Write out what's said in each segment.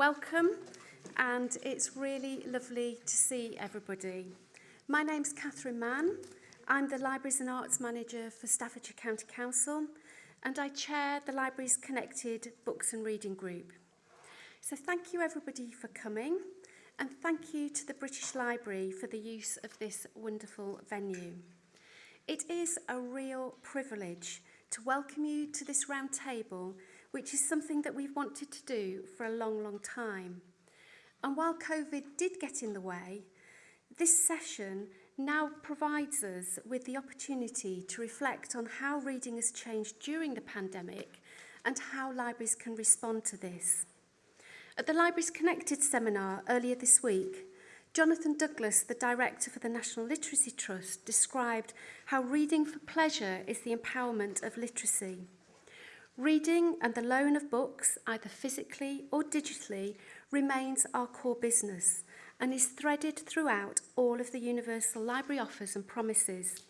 Welcome, and it's really lovely to see everybody. My name's Catherine Mann. I'm the Libraries and Arts Manager for Staffordshire County Council, and I chair the Libraries Connected Books and Reading Group. So thank you everybody for coming, and thank you to the British Library for the use of this wonderful venue. It is a real privilege to welcome you to this round table, which is something that we've wanted to do for a long, long time. And while COVID did get in the way, this session now provides us with the opportunity to reflect on how reading has changed during the pandemic and how libraries can respond to this. At the Libraries Connected seminar earlier this week, Jonathan Douglas, the director for the National Literacy Trust, described how reading for pleasure is the empowerment of literacy. Reading and the loan of books, either physically or digitally, remains our core business and is threaded throughout all of the Universal Library offers and promises.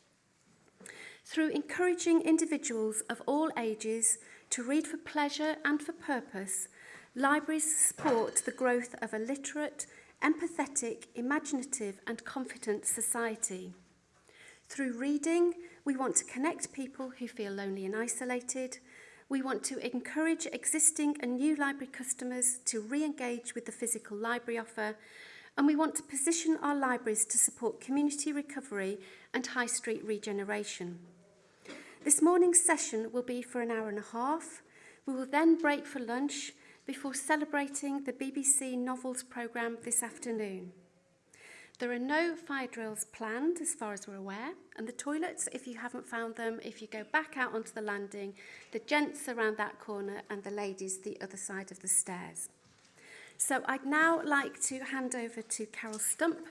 Through encouraging individuals of all ages to read for pleasure and for purpose, libraries support the growth of a literate, empathetic, imaginative and confident society. Through reading, we want to connect people who feel lonely and isolated. We want to encourage existing and new library customers to re-engage with the physical library offer. And we want to position our libraries to support community recovery and high street regeneration. This morning's session will be for an hour and a half. We will then break for lunch before celebrating the BBC Novels programme this afternoon. There are no fire drills planned as far as we're aware, and the toilets, if you haven't found them, if you go back out onto the landing, the gents around that corner and the ladies the other side of the stairs. So I'd now like to hand over to Carol Stump,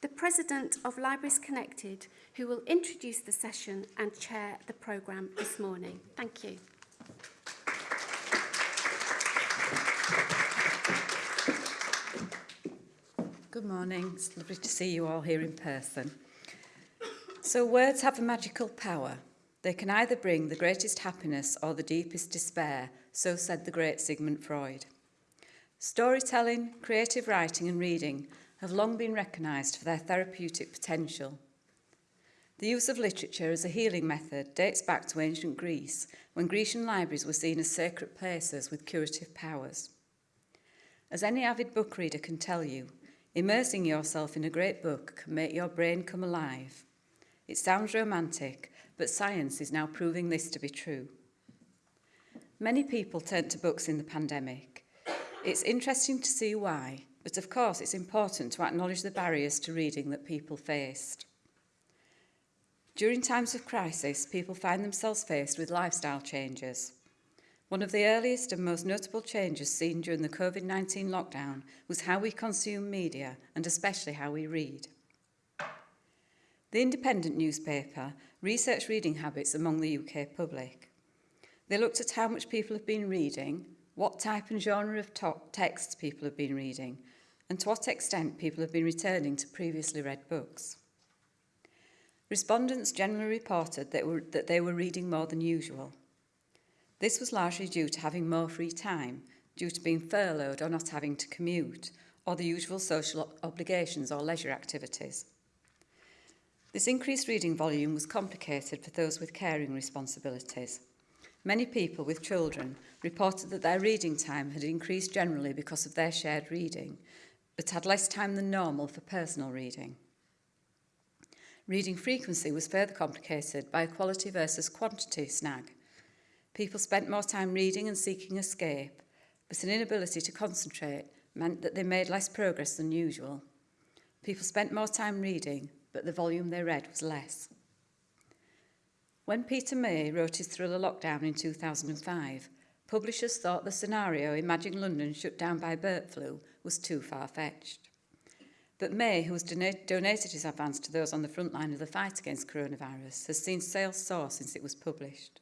the President of Libraries Connected, who will introduce the session and chair the programme this morning. Thank you. Good morning. It's lovely to see you all here in person. So words have a magical power. They can either bring the greatest happiness or the deepest despair, so said the great Sigmund Freud. Storytelling, creative writing and reading have long been recognised for their therapeutic potential. The use of literature as a healing method dates back to ancient Greece, when Grecian libraries were seen as sacred places with curative powers. As any avid book reader can tell you, Immersing yourself in a great book can make your brain come alive. It sounds romantic, but science is now proving this to be true. Many people turned to books in the pandemic. It's interesting to see why, but of course it's important to acknowledge the barriers to reading that people faced. During times of crisis, people find themselves faced with lifestyle changes. One of the earliest and most notable changes seen during the COVID-19 lockdown was how we consume media and especially how we read. The Independent newspaper researched reading habits among the UK public. They looked at how much people have been reading, what type and genre of texts people have been reading, and to what extent people have been returning to previously read books. Respondents generally reported that, they were reading more than usual. This was largely due to having more free time, due to being furloughed or not having to commute, or the usual social obligations or leisure activities. This increased reading volume was complicated for those with caring responsibilities. Many people with children reported that their reading time had increased generally because of their shared reading, but had less time than normal for personal reading. Reading frequency was further complicated by a quality versus quantity snag. People spent more time reading and seeking escape, but an inability to concentrate meant that they made less progress than usual. People spent more time reading, but the volume they read was less. When Peter May wrote his thriller Lockdown in 2005, publishers thought the scenario Imagine London shut down by bird flu was too far-fetched. But May, who has donated his advance to those on the front line of the fight against coronavirus, has seen sales soar since it was published.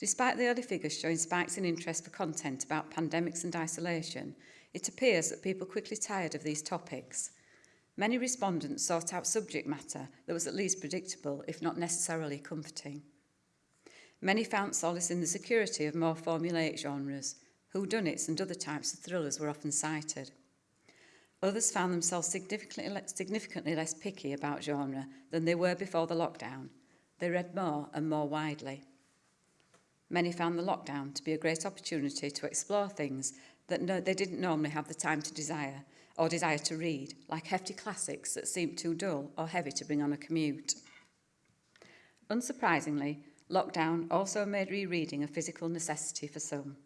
Despite the early figures showing spikes in interest for content about pandemics and isolation, it appears that people quickly tired of these topics. Many respondents sought out subject matter that was at least predictable, if not necessarily comforting. Many found solace in the security of more formulaic genres, Whodunits and other types of thrillers were often cited. Others found themselves significantly, le- significantly less picky about genre than they were before the lockdown. They read more and more widely. Many found the lockdown to be a great opportunity to explore things that no, they didn't normally have the time to desire or desire to read, like hefty classics that seemed too dull or heavy to bring on a commute. Unsurprisingly, lockdown also made rereading a physical necessity for some.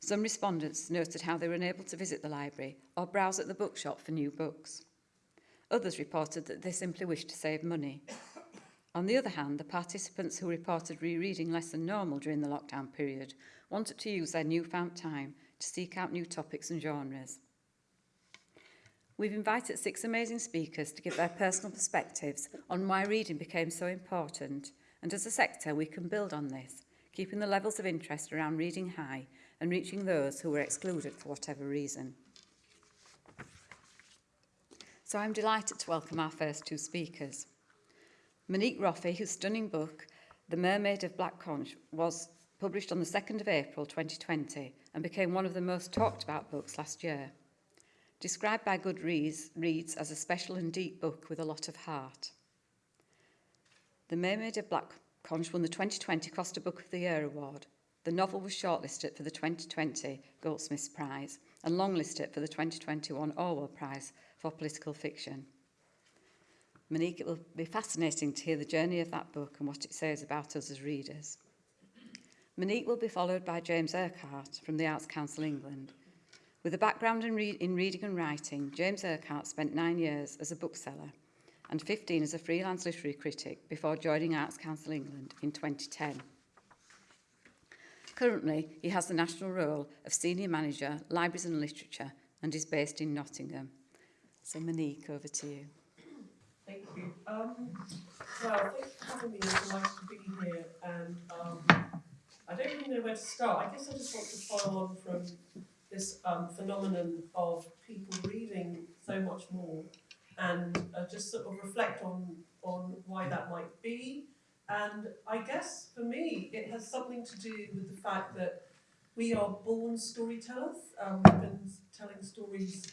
Some respondents noted how they were unable to visit the library or browse at the bookshop for new books. Others reported that they simply wished to save money. On the other hand, the participants who reported rereading less than normal during the lockdown period wanted to use their newfound time to seek out new topics and genres. We've invited six amazing speakers to give their personal perspectives on why reading became so important, and as a sector we can build on this, keeping the levels of interest around reading high and reaching those who were excluded for whatever reason. So I'm delighted to welcome our first two speakers. Monique Roffey, whose stunning book, The Mermaid of Black Conch, was published on the 2nd of April 2020 and became one of the most talked about books last year. Described by Goodreads reads as a special and deep book with a lot of heart. The Mermaid of Black Conch won the 2020 Costa Book of the Year award. The novel was shortlisted for the 2020 Goldsmiths Prize and longlisted for the 2021 Orwell Prize for political fiction. Monique, it will be fascinating to hear the journey of that book and what it says about us as readers. Monique will be followed by James Urquhart from the Arts Council England. With a background in, re in reading and writing, James Urquhart spent nine years as a bookseller and 15 as a freelance literary critic before joining Arts Council England in 2010. Currently, he has the national role of Senior Manager, Libraries and Literature, and is based in Nottingham. So Monique, over to you. Thank you. Um, well, thanks for having me. It's nice to be here. And um, I don't really know where to start. I guess I just want to follow on from this um, phenomenon of people reading so much more and uh, just sort of reflect on, on why that might be. And I guess for me, it has something to do with the fact that we are born storytellers. Um, we've been telling stories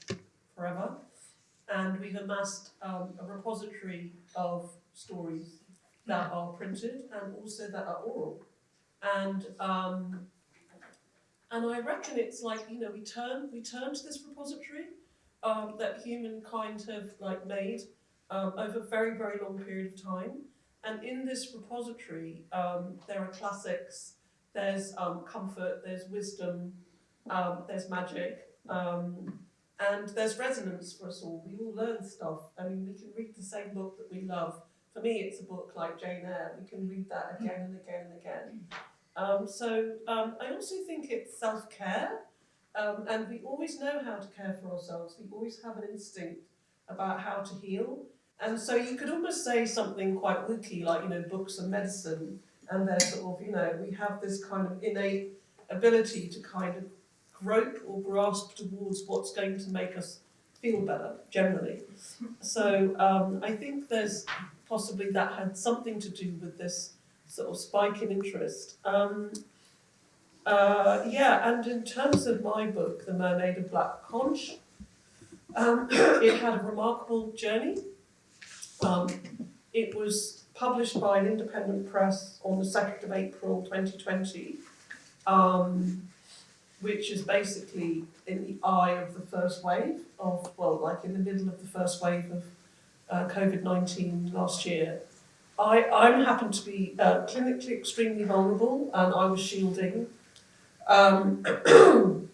forever and we've amassed um, a repository of stories that are printed and also that are oral. And um, and I reckon it's like you know we turn we turn to this repository um, that humankind have like made um, over a very very long period of time. And in this repository, um, there are classics. There's um, comfort. There's wisdom. Um, there's magic. And there's resonance for us all. We all learn stuff. I mean, we can read the same book that we love. For me, it's a book like Jane Eyre. We can read that again and again and again. Um, so um, I also think it's self-care. Um, and we always know how to care for ourselves. We always have an instinct about how to heal. And so you could almost say something quite wooky, like, you know, books and medicine. And they're sort of, you know, we have this kind of innate ability to kind of grope or grasp towards what's going to make us feel better generally. So um, I think there's possibly that had something to do with this sort of spike in interest. Um, uh, yeah, and in terms of my book, The Mermaid of Black Conch, um, it had a remarkable journey. Um, it was published by an independent press on the 2nd of April 2020. Um, which is basically in the eye of the first wave of, well, like in the middle of the first wave of uh, COVID-19 last year. I, I happened to be uh, clinically extremely vulnerable and I was shielding. Um,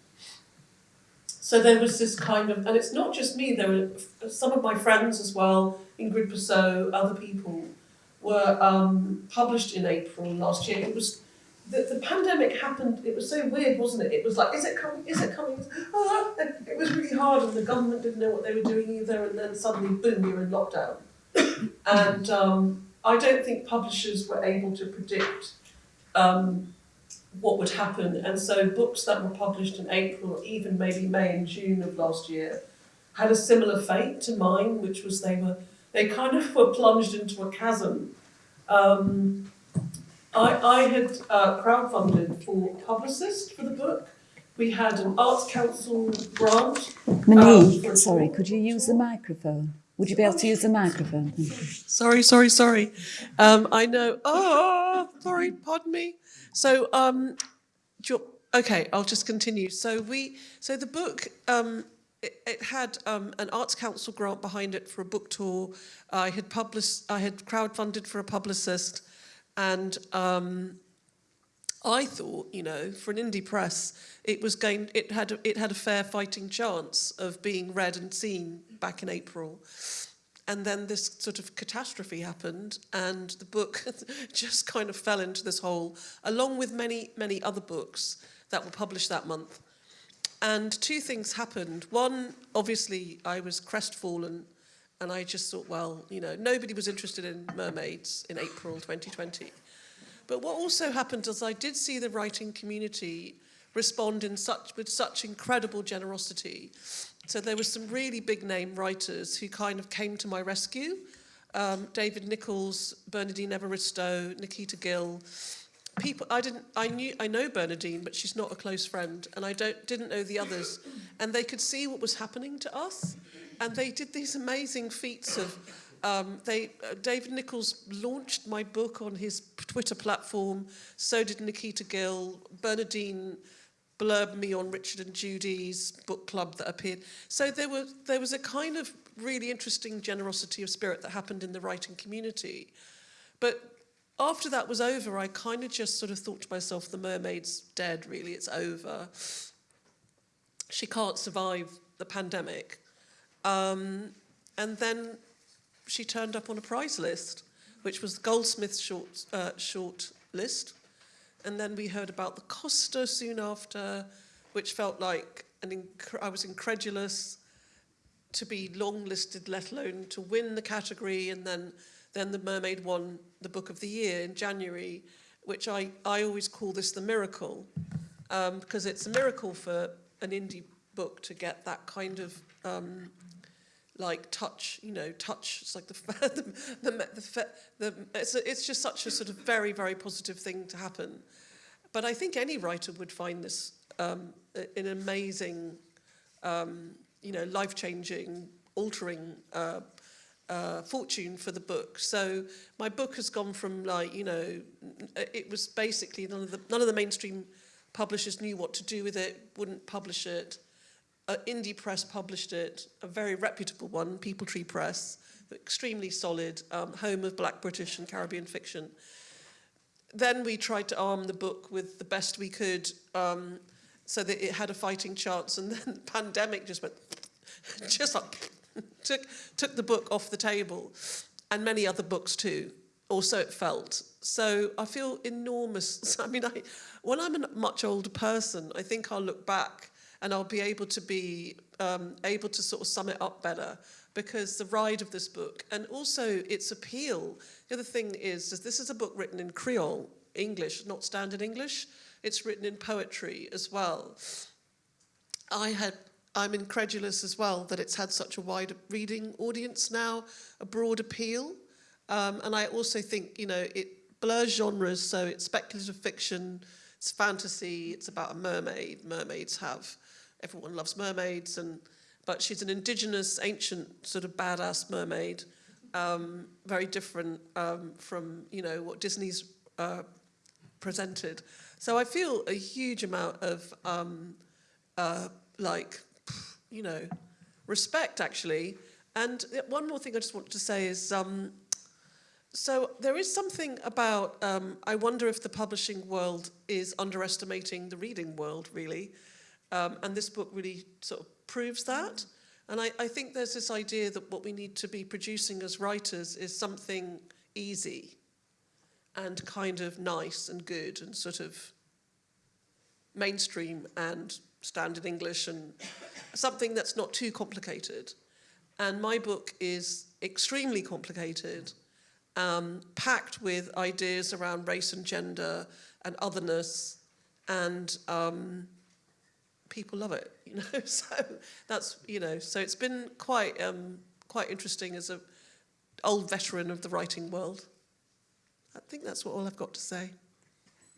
so there was this kind of, and it's not just me, there were some of my friends as well, Ingrid Persaud, other people, were um, published in April last year. It was the, the pandemic happened, it was so weird, wasn't it? It was like, is it coming, is it coming? Ah, it was really hard and the government didn't know what they were doing either and then suddenly, boom, you're in lockdown. and um, I don't think publishers were able to predict um, what would happen. And so books that were published in April, even maybe May and June of last year, had a similar fate to mine, which was they were, they kind of were plunged into a chasm. Um, I, I had uh, crowdfunded for a publicist for the book we had an Arts Council grant. Monique, Um, sorry, could you use the microphone? Would you be able to use the microphone? Sorry, sorry, sorry. Um, I know. Oh, sorry, pardon me. So, um, you, okay, I'll just continue. So we, so the book, um, it, it had um, an Arts Council grant behind it for a book tour. I had published, I had crowdfunded for a publicist, and um, I thought, you know, for an indie press, it was going, it had, it had a fair fighting chance of being read and seen back in April. And then this sort of catastrophe happened, and the book just kind of fell into this hole, along with many, many other books that were published that month. And two things happened. One, obviously, I was crestfallen, and I just thought, well, you know, nobody was interested in mermaids in April 2020. But what also happened is I did see the writing community respond in such with such incredible generosity. So there were some really big name writers who kind of came to my rescue. Um, David Nicholls, Bernardine Evaristo, Nikita Gill. People I didn't I knew I know Bernardine, but she's not a close friend, and I don't didn't know the others. And they could see what was happening to us. And they did these amazing feats of um, they, uh, David Nicholls launched my book on his Twitter platform. So did Nikita Gill. Bernardine blurbed me on Richard and Judy's book club that appeared. So there was there was a kind of really interesting generosity of spirit that happened in the writing community. But after that was over, I kind of just sort of thought to myself, the mermaid's dead. Really, it's over. She can't survive the pandemic. Um, and then she turned up on a prize list, which was Goldsmiths short, uh, short list. And then we heard about the Costa soon after, which felt like an I was incredulous to be long listed, let alone to win the category. And then, then the Mermaid won the Book of the Year in January, which I, I always call this the miracle, um, because it's a miracle for an indie book to get that kind of um, like touch, you know, touch. It's like the the the, the, the it's, a, it's just such a sort of very very positive thing to happen. But I think any writer would find this um, an amazing, um, you know, life changing, altering. Uh, uh, fortune for the book. So my book has gone from like you know, it was basically none of the none of the mainstream publishers knew what to do with it, wouldn't publish it. Uh, indie press published it, a very reputable one, Peepal Tree Press, extremely solid, um, home of black British and Caribbean fiction. Then we tried to arm the book with the best we could um, so that it had a fighting chance, and then the pandemic just went, just like, took, took the book off the table, and many other books too, or so it felt. So I feel enormous. I mean, I, when I'm a much older person, I think I'll look back and I'll be able to be um, able to sort of sum it up better because the ride of this book and also its appeal. The other thing is, is this is a book written in Creole, English, not standard English. It's written in poetry as well. I had I'm incredulous as well that it's had such a wide reading audience now, a broad appeal. Um, and I also think, you know, it blurs genres, so it's speculative fiction, it's fantasy, it's about a mermaid. Mermaids have, everyone loves mermaids, and but she's an indigenous, ancient, sort of badass mermaid, um, very different um, from, you know, what Disney's uh, presented. So I feel a huge amount of, um, uh, like, you know, respect actually. And one more thing I just wanted to say is, um, so there is something about, um, I wonder if the publishing world is underestimating the reading world, really. Um, and this book really sort of proves that. And I, I think there's this idea that what we need to be producing as writers is something easy and kind of nice and good and sort of mainstream and standard English and something that's not too complicated. And my book is extremely complicated, um, packed with ideas around race and gender and otherness, and um, people love it, you know. So that's you know. So it's been quite um, quite interesting as a old veteran of the writing world. I think that's what all I've got to say.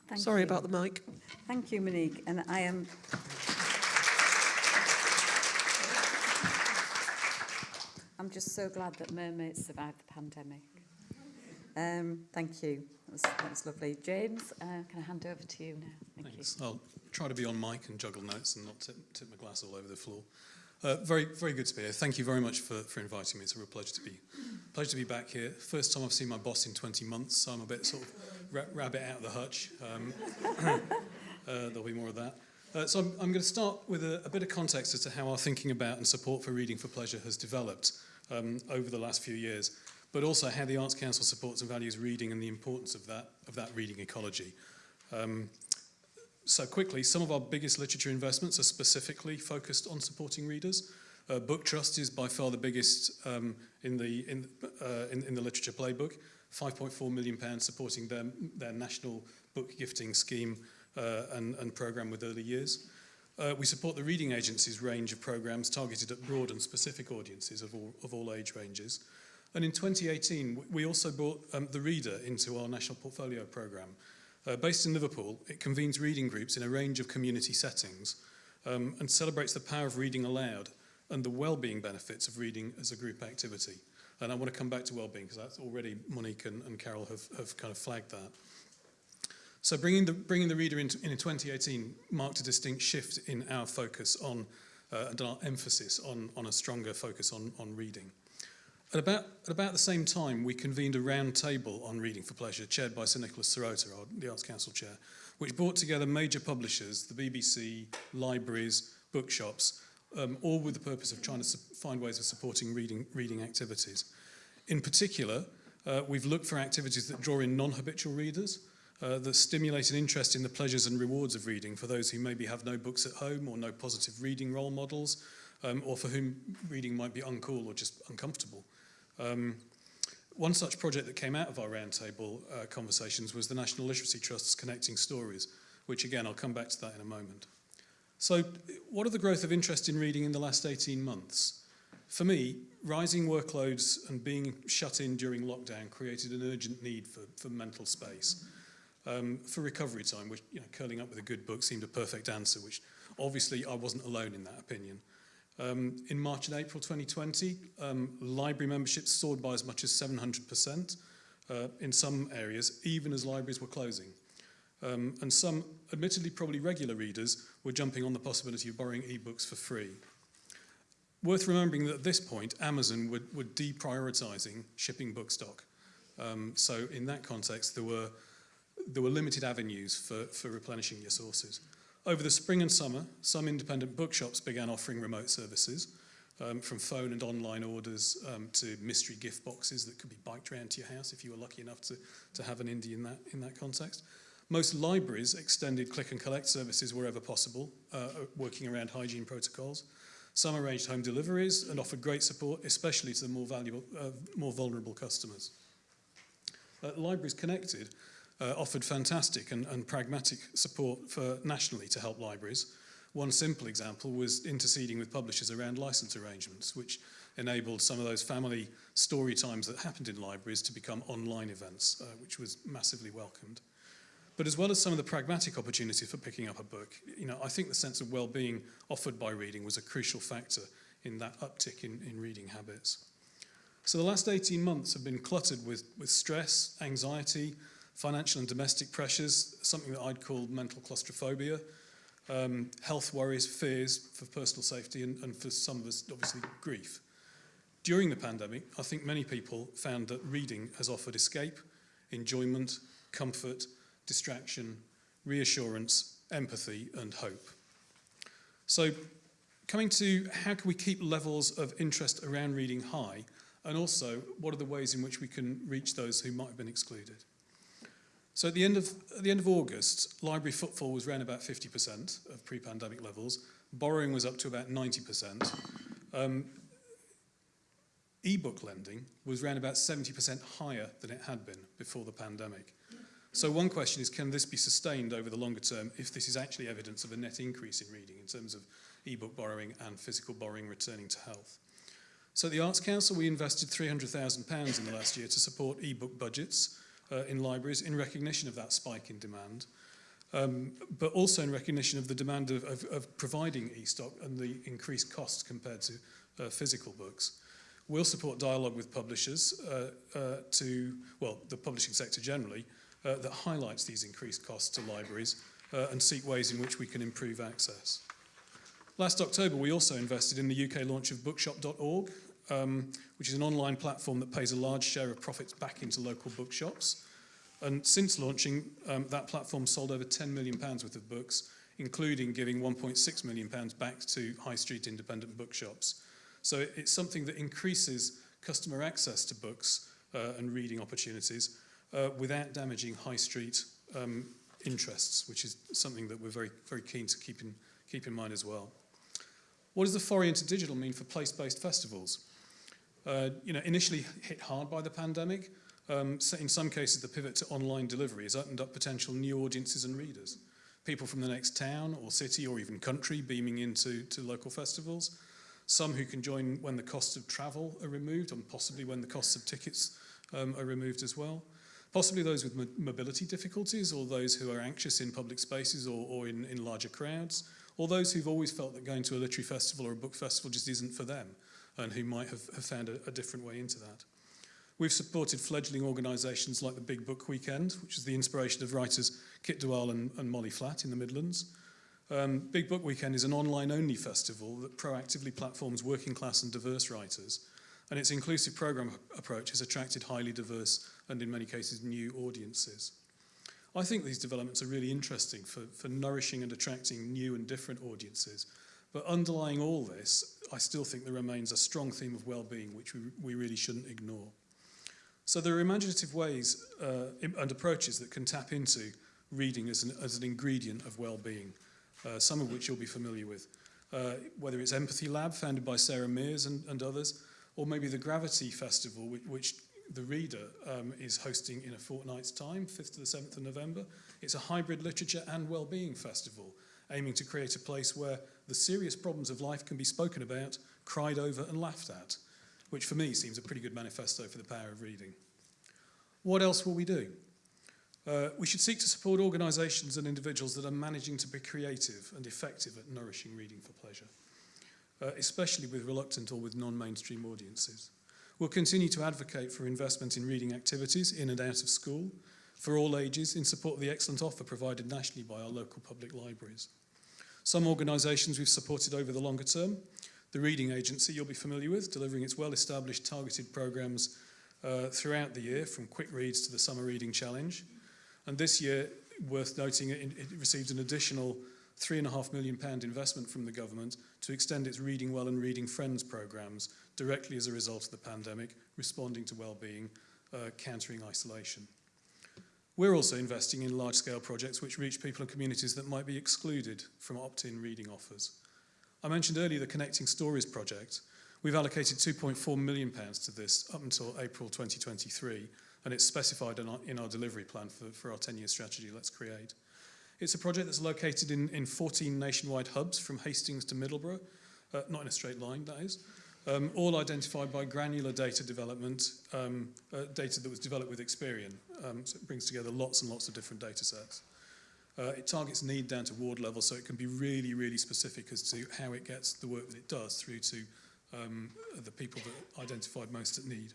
Thank Sorry you. about the mic. Thank you, Monique. And I am... I'm just so glad that mermaids survived the pandemic. Um, thank you. That was, lovely. James, uh, can I hand over to you now? Thank Thanks. I'll try to be on mic and juggle notes and not tip, tip my glass all over the floor. Uh, very, very good to be here. Thank you very much for, for inviting me. It's a real pleasure to be, pleasure to be back here. First time I've seen my boss in 20 months, so I'm a bit sort of ra- rabbit out of the hutch. Um, uh, there'll be more of that. Uh, so I'm, I'm going to start with a, a bit of context as to how our thinking about and support for reading for pleasure has developed um, over the last few years, but also how the Arts Council supports and values reading and the importance of that, of that reading ecology. Um, so quickly, some of our biggest literature investments are specifically focused on supporting readers. Uh, Book Trust is by far the biggest um, in, the, in, uh, in, in the literature playbook, 5.4 million pounds supporting their, their national book gifting scheme uh, and, and programme with early years. Uh, we support the reading agency's range of programmes targeted at broad and specific audiences of all, of all age ranges. And in 2018, we also brought um, The Reader into our national portfolio programme. Uh, based in Liverpool, it convenes reading groups in a range of community settings um, and celebrates the power of reading aloud and the well-being benefits of reading as a group activity. And I want to come back to well-being because that's already Monique and, and Carol have, have kind of flagged that. So bringing the, bringing the reader into, in 2018 marked a distinct shift in our focus on, uh, and our emphasis on, on a stronger focus on, on reading. At about, at about the same time, we convened a round table on reading for pleasure, chaired by Sir Nicholas Serota, the Arts Council chair, which brought together major publishers, the BBC, libraries, bookshops, um, all with the purpose of trying to find ways of supporting reading, reading activities. In particular, uh, we've looked for activities that draw in non-habitual readers, uh, that stimulate an interest in the pleasures and rewards of reading for those who maybe have no books at home or no positive reading role models, um, or for whom reading might be uncool or just uncomfortable. Um, one such project that came out of our roundtable uh, conversations was the National Literacy Trust's Connecting Stories, which again, I'll come back to that in a moment. So what are the growth of interest in reading in the last 18 months? For me, rising workloads and being shut in during lockdown created an urgent need for, for mental space. Um, for recovery time, which you know, curling up with a good book seemed a perfect answer, which obviously I wasn't alone in that opinion. Um, in March and April 2020, um, library memberships soared by as much as 700% uh, in some areas, even as libraries were closing. Um, and some, admittedly probably regular readers, were jumping on the possibility of borrowing ebooks for free. Worth remembering that at this point, Amazon were, were deprioritising shipping book stock. Um, so in that context, there were, there were limited avenues for, for replenishing your sources. Over the spring and summer, some independent bookshops began offering remote services, um, from phone and online orders um, to mystery gift boxes that could be biked around to your house if you were lucky enough to, to have an indie in that, in that context. Most libraries extended click and collect services wherever possible, uh, working around hygiene protocols. Some arranged home deliveries and offered great support, especially to the more, valuable, uh, more vulnerable customers. Uh, Libraries Connected uh, offered fantastic and, and pragmatic support for nationally to help libraries. One simple example was interceding with publishers around license arrangements, which enabled some of those family story times that happened in libraries to become online events, uh, which was massively welcomed. But as well as some of the pragmatic opportunities for picking up a book, you know, I think the sense of well-being offered by reading was a crucial factor in that uptick in, in reading habits. So the last 18 months have been cluttered with, with stress, anxiety, financial and domestic pressures, something that I'd call mental claustrophobia, um, health worries, fears for personal safety, and, and for some of us, obviously, grief. During the pandemic, I think many people found that reading has offered escape, enjoyment, comfort, distraction, reassurance, empathy, and hope. So, coming to how can we keep levels of interest around reading high, and also what are the ways in which we can reach those who might have been excluded? So at the end of, at the end of August, library footfall was around about 50% of pre-pandemic levels. Borrowing was up to about 90%. Um, e-book lending was around about 70% higher than it had been before the pandemic. So one question is, can this be sustained over the longer term if this is actually evidence of a net increase in reading in terms of e-book borrowing and physical borrowing returning to health? So at the Arts Council, we invested £300,000 in the last year to support e-book budgets uh, in libraries in recognition of that spike in demand. um, but also in recognition of the demand of, of, of providing e-stock and the increased costs compared to uh, physical books. We'll support dialogue with publishers uh, uh, to, well, the publishing sector generally, uh, that highlights these increased costs to libraries uh, and seek ways in which we can improve access. Last October, we also invested in the UK launch of bookshop.org, um, which is an online platform that pays a large share of profits back into local bookshops. And since launching, um, that platform sold over 10 million pounds worth of books, including giving 1.6 million pounds back to high street independent bookshops. So it's something that increases customer access to books uh, and reading opportunities uh, without damaging high street um, interests, which is something that we're very, very keen to keep in, keep in mind as well. What does the foray into digital mean for place-based festivals? Uh, you know, initially hit hard by the pandemic, um, so in some cases the pivot to online delivery has opened up potential new audiences and readers. People from the next town or city or even country beaming into to local festivals. Some who can join when the costs of travel are removed and possibly when the costs of tickets um, are removed as well. Possibly those with mo mobility difficulties or those who are anxious in public spaces or, or in, in larger crowds, or those who've always felt that going to a literary festival or a book festival just isn't for them and who might have, have found a, a different way into that. We've supported fledgling organisations like the Big Book Weekend, which is the inspiration of writers Kit de Waal and, and Molly Flatt in the Midlands. Um, Big Book Weekend is an online-only festival that proactively platforms working class and diverse writers, and its inclusive programme approach has attracted highly diverse and in many cases new audiences. I think these developments are really interesting for, for nourishing and attracting new and different audiences, but underlying all this, I still think there remains a strong theme of well-being which we, we really shouldn't ignore. So there are imaginative ways uh, and approaches that can tap into reading as an, as an ingredient of well-being, uh, some of which you'll be familiar with. Uh, whether it's Empathy Lab, founded by Sarah Mears and, and others, or maybe the Gravity Festival, which, which the reader um, is hosting in a fortnight's time, 5th to the 7th of November. It's a hybrid literature and well-being festival, aiming to create a place where the serious problems of life can be spoken about, cried over and laughed at, which for me seems a pretty good manifesto for the power of reading. What else will we do? Uh, we should seek to support organisations and individuals that are managing to be creative and effective at nourishing reading for pleasure, uh, especially with reluctant or with non-mainstream audiences. We'll continue to advocate for investment in reading activities in and out of school, for all ages, in support of the excellent offer provided nationally by our local public libraries. Some organisations we've supported over the longer term, the Reading Agency you'll be familiar with, delivering its well-established targeted programmes uh, throughout the year, from Quick Reads to the Summer Reading Challenge. And this year, worth noting, it, it received an additional £3.5 million pound investment from the government to extend its Reading Well and Reading Friends programmes directly as a result of the pandemic, responding to well-being, uh, countering isolation. We're also investing in large-scale projects which reach people and communities that might be excluded from opt-in reading offers. I mentioned earlier the Connecting Stories project. We've allocated £2.4 million to this up until April 2023, and it's specified in our, in our delivery plan for, for our 10-year strategy, Let's Create. It's a project that's located in, in 14 nationwide hubs from Hastings to Middlesbrough, uh, not in a straight line, that is, um, all identified by granular data development, um, uh, data that was developed with Experian. Um, so it brings together lots and lots of different data sets. Uh, it targets need down to ward level, so it can be really, really specific as to how it gets the work that it does through to um, the people that identified most at need.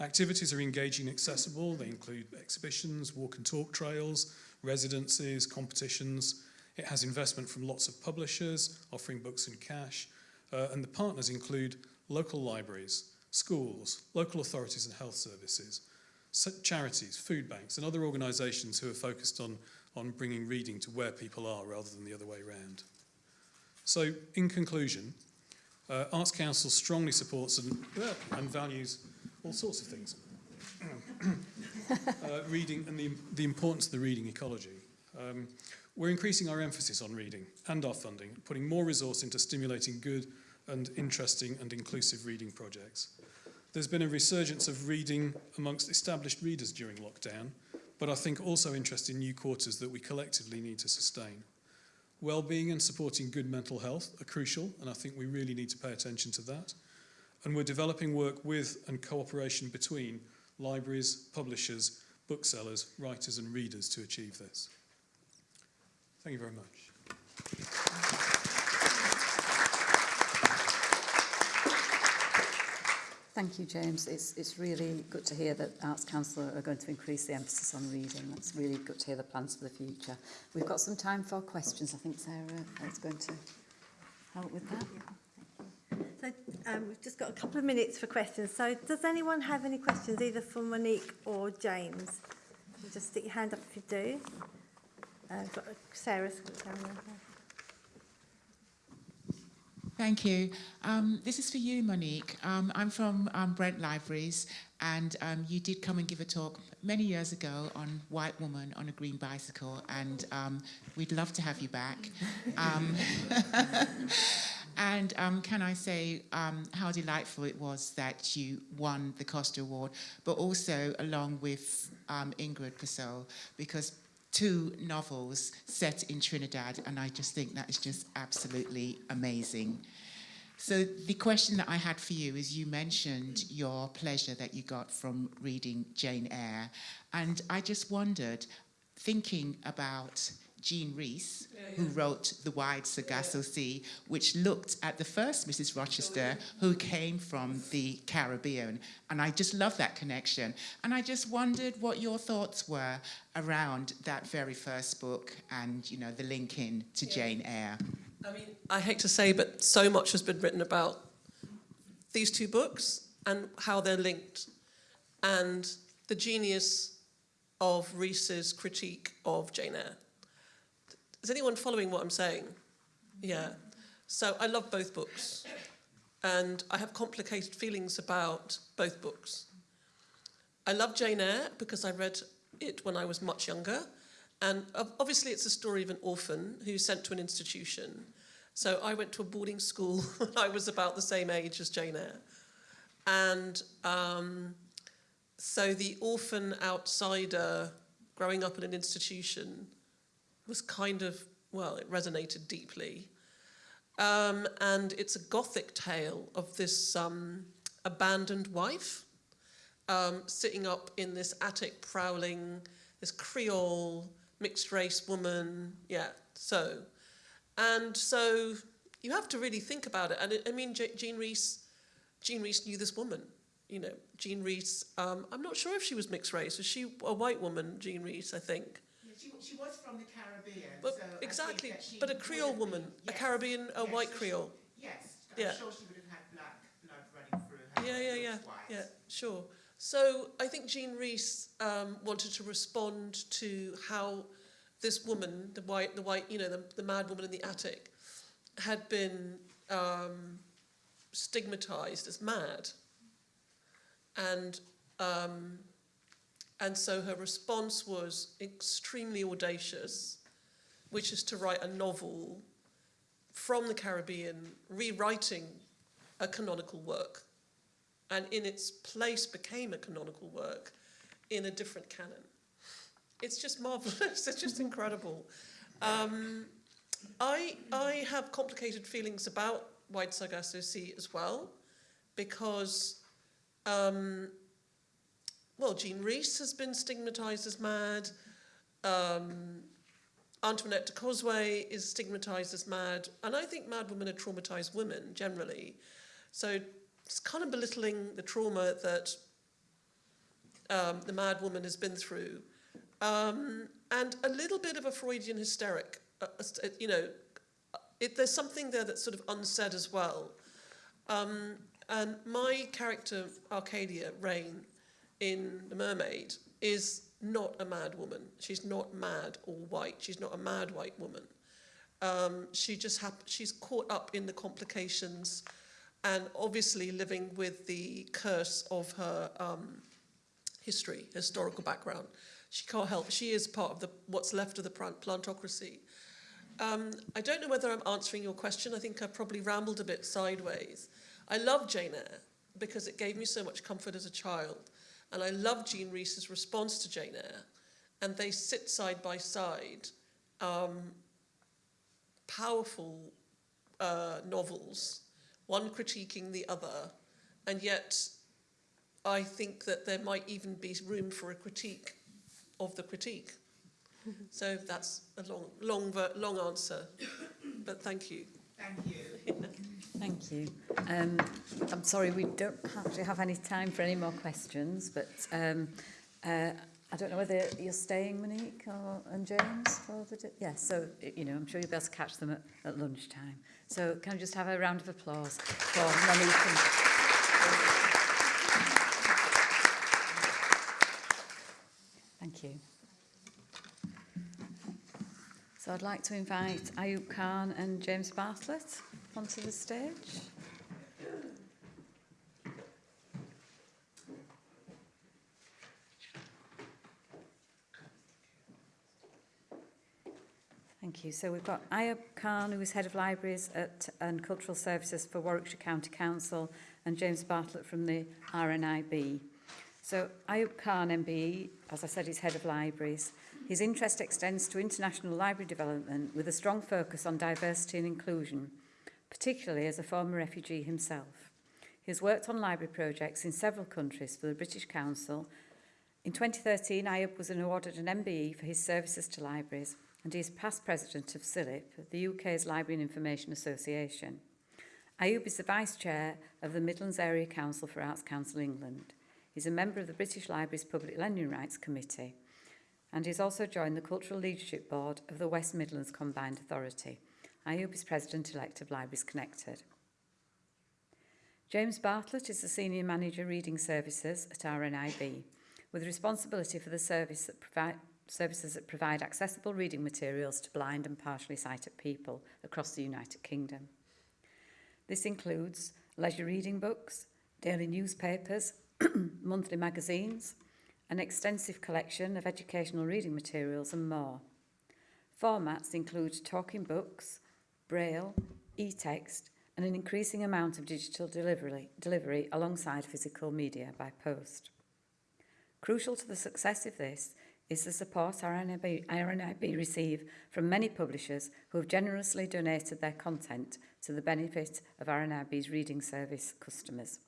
Activities are engaging and accessible. They include exhibitions, walk and talk trails, residencies, competitions. It has investment from lots of publishers offering books and cash. Uh, and the partners include local libraries, schools, local authorities and health services, charities, food banks and other organisations who are focused on, on bringing reading to where people are rather than the other way around. So in conclusion, uh, Arts Council strongly supports and, and values all sorts of things. uh, reading and the, the importance of the reading ecology. Um, we're increasing our emphasis on reading and our funding, putting more resource into stimulating good and interesting and inclusive reading projects. There's been a resurgence of reading amongst established readers during lockdown, but I think also interest in new quarters that we collectively need to sustain. Well-being and supporting good mental health are crucial, and I think we really need to pay attention to that. And we're developing work with and cooperation between libraries, publishers, booksellers, writers and readers to achieve this. Thank you very much. Thank you, James. It's, it's really good to hear that Arts Council are going to increase the emphasis on reading. That's really good to hear the plans for the future. We've got some time for questions. I think Sarah is going to help with that. So um, we've just got a couple of minutes for questions. So does anyone have any questions, either for Monique or James? You Just stick your hand up if you do. Thank you. Um, this is for you, Monique. Um, I'm from um, Brent Libraries, and um, you did come and give a talk many years ago on White Woman on a Green Bicycle, and um, we'd love to have you back. Um, and can I say how delightful it was that you won the Costa Award, but also along with Ingrid Persaud, because two novels set in Trinidad, and I just think that is just absolutely amazing. So the question that I had for you is you mentioned your pleasure that you got from reading Jane Eyre, and I just wondered, thinking about Jean Rhys, who wrote The Wide Sargasso Sea, which looked at the first Mrs. Rochester, who came from the Caribbean. And I just love that connection. And I just wondered what your thoughts were around that very first book and, you know, the link in to Jane Eyre. I mean, I hate to say, but so much has been written about these two books and how they're linked, and the genius of Rhys's critique of Jane Eyre. Is anyone following what I'm saying? Yeah. So I love both books, and I have complicated feelings about both books. I love Jane Eyre because I read it when I was much younger, and obviously it's a story of an orphan who's sent to an institution. So I went to a boarding school when I was about the same age as Jane Eyre. And um, so the orphan outsider growing up in an institution was kind of, well, it resonated deeply. Um, and it's a gothic tale of this um, abandoned wife um, sitting up in this attic prowling, this Creole mixed race woman. Yeah, so. And so you have to really think about it. And it, I mean, Je- Jean Rhys, Jean Rhys knew this woman. You know, Jean Rhys, um, I'm not sure if she was mixed race. Was she a white woman, Jean Rhys, I think? She, was from the Caribbean. But so exactly, but a Creole woman, been- a Caribbean, a yes, white so Creole. She, yes, I'm Yeah. sure she would have had black blood running through her. Yeah, yeah, yeah, white. yeah, sure. So I think Jean Rhys um, wanted to respond to how this woman, the white, the white, you know, the, the mad woman in the attic, had been um, stigmatized as mad, and um, and so her response was extremely audacious, which is to write a novel from the Caribbean, rewriting a canonical work and in its place became a canonical work in a different canon. It's just marvelous. it's just incredible. Um, I I have complicated feelings about White Sargasso Sea as well, because um, well, Jean Rhys has been stigmatized as mad. Um, Antoinette de Cosway is stigmatized as mad, and I think mad women are traumatized women generally. So it's kind of belittling the trauma that um, the mad woman has been through, um, and a little bit of a Freudian hysteric. Uh, uh, you know, it, there's something there that's sort of unsaid as well. Um, and my character, Arcadia Rain, in The Mermaid, is not a mad woman. She's not mad or white. She's not a mad white woman. Um, she just she's caught up in the complications and obviously living with the curse of her um, history, historical background. She can't help. She is part of the what's left of the plantocracy. Um, I don't know whether I'm answering your question. I think I probably rambled a bit sideways. I love Jane Eyre because it gave me so much comfort as a child. And I love Jean Rhys's response to Jane Eyre. And they sit side by side, um, powerful uh, novels, one critiquing the other. And yet, I think that there might even be room for a critique of the critique. So that's a long, long, long answer, but thank you. Thank you. Thank you. Um, I'm sorry, we don't actually have any time for any more questions, but um, uh, I don't know whether you're staying, Monique or, and James, for the... Yes, so, you know, I'm sure you'll be able to catch them at, at lunchtime. So can I just have a round of applause for Monique and... Thank you. So I'd like to invite Ayub Khan and James Bartlett onto the stage. Thank you. So we've got Ayub Khan, who is Head of Libraries at, and Cultural Services for Warwickshire County Council, and James Bartlett from the RNIB. So Ayub Khan MBE, as I said, is Head of Libraries. His interest extends to international library development with a strong focus on diversity and inclusion, particularly as a former refugee himself. He has worked on library projects in several countries for the British Council. In 2013, Ayub was awarded an MBE for his services to libraries, and he is past president of CILIP, the UK's Library and Information Association. Ayub is the vice chair of the Midlands Area Council for Arts Council England. He's a member of the British Library's Public Lending Rights Committee, and he's also joined the Cultural Leadership Board of the West Midlands Combined Authority. Is President-elect of Libraries Connected. James Bartlett is the Senior Manager Reading Services at RNIB, with responsibility for the service that provide, services that provide accessible reading materials to blind and partially sighted people across the United Kingdom. This includes leisure reading books, daily newspapers, monthly magazines, an extensive collection of educational reading materials and more. Formats include talking books, braille, e-text and an increasing amount of digital delivery, delivery alongside physical media by post. Crucial to the success of this is the support RNIB, RNIB receive from many publishers who have generously donated their content to the benefit of RNIB's reading service customers.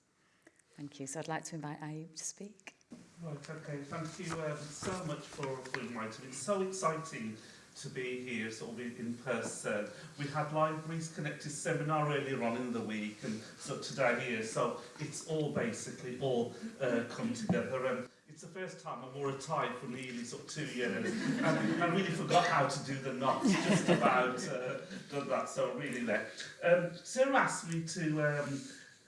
Thank you. So I'd like to invite Ayub to speak. Right, okay, thank you um, so much for, for inviting me. It's so exciting to be here, sort of in, person. We had Libraries Connected seminar earlier on in the week and so today here, so it's all basically all uh, come together. And it's the first time I wore a tie for nearly sort of two years and I really forgot how to do the knots, just about uh, done that, so really there. Um, Sarah asked me to um,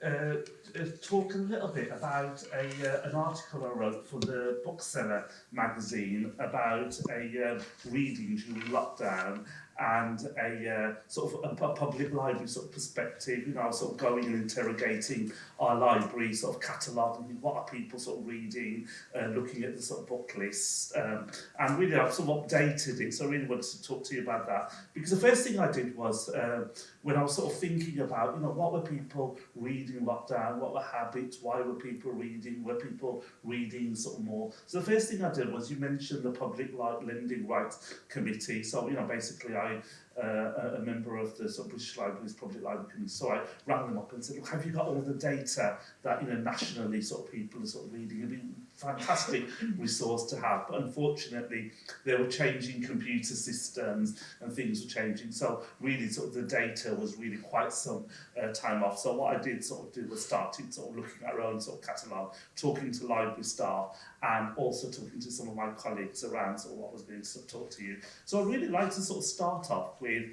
uh, uh, talk a little bit about a, uh, an article I wrote for the Bookseller magazine about a uh, reading during lockdown and a uh, sort of a, a public library sort of perspective, you know, sort of going and interrogating our library, sort of cataloguing what are people sort of reading, uh, looking at the sort of book list, um, and really I've sort of updated it, so I really wanted to talk to you about that. Because the first thing I did was, uh, when I was sort of thinking about, you know, what were people reading in lockdown, what were habits, why were people reading, were people reading sort of more. So the first thing I did was, you mentioned the Public Lending Rights Committee, so, you know, basically I uh, a member of the sort of British Library's Public Library Committee. So I rang them up and said, look, have you got all the data that, you know, nationally sort of people are sort of reading? Be a fantastic resource to have. But unfortunately, they were changing computer systems and things were changing. So really sort of the data was really quite some uh, time off. So what I did sort of do was started sort of looking at our own sort of catalogue, talking to library staff and also talking to some of my colleagues around sort of what was being sort of taught to you. So I really like to sort of start off with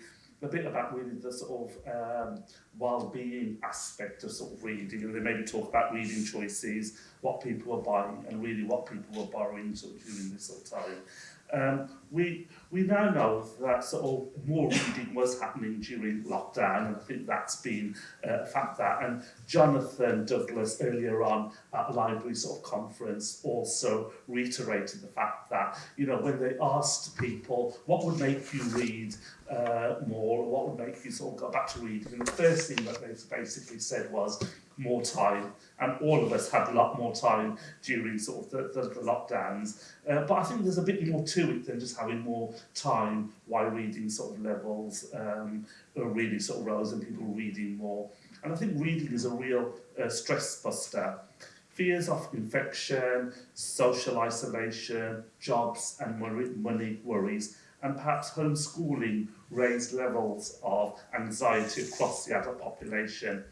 a bit about really the sort of um, well-being aspect of sort of reading and then maybe talk about reading choices, what people are buying and really what people were borrowing sort of during this sort of time. Um, we, we now know that sort of more reading was happening during lockdown, and I think that's been uh, a fact that. And Jonathan Douglas earlier on at a library sort of conference also reiterated the fact that, you know, when they asked people what would make you read uh, more, what would make you sort of go back to reading, and the first thing that they basically said was more time, and all of us had a lot more time during sort of the, the, the lockdowns. Uh, but I think there's a bit more to it than just having more time while reading sort of levels um, really sort of rose and people reading more. And I think reading is a real uh, stress buster Fears of infection, social isolation, jobs and money, worries, and perhaps homeschooling raised levels of anxiety across the adult population.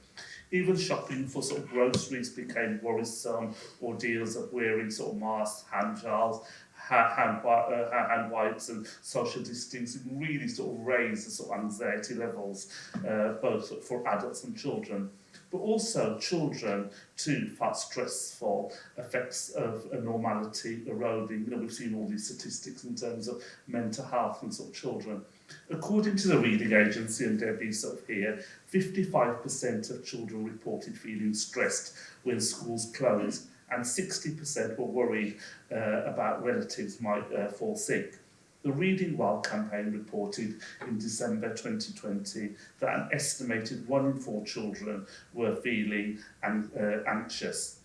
Even shopping for sort of groceries became worrisome, ordeals of wearing sort of masks, hand gels, hand, uh, hand wipes and social distancing really sort of raised the sort of anxiety levels, uh, both for adults and children. But also children to felt stressful effects of a normality eroding. You know, we've seen all these statistics in terms of mental health and sort of children. According to the Reading Agency and Debbie sort of here, 55% of children reported feeling stressed when schools closed and 60% were worried uh, about relatives might uh, fall sick. The Reading Well campaign reported in December 2020 that an estimated one in four children were feeling an, uh, anxious.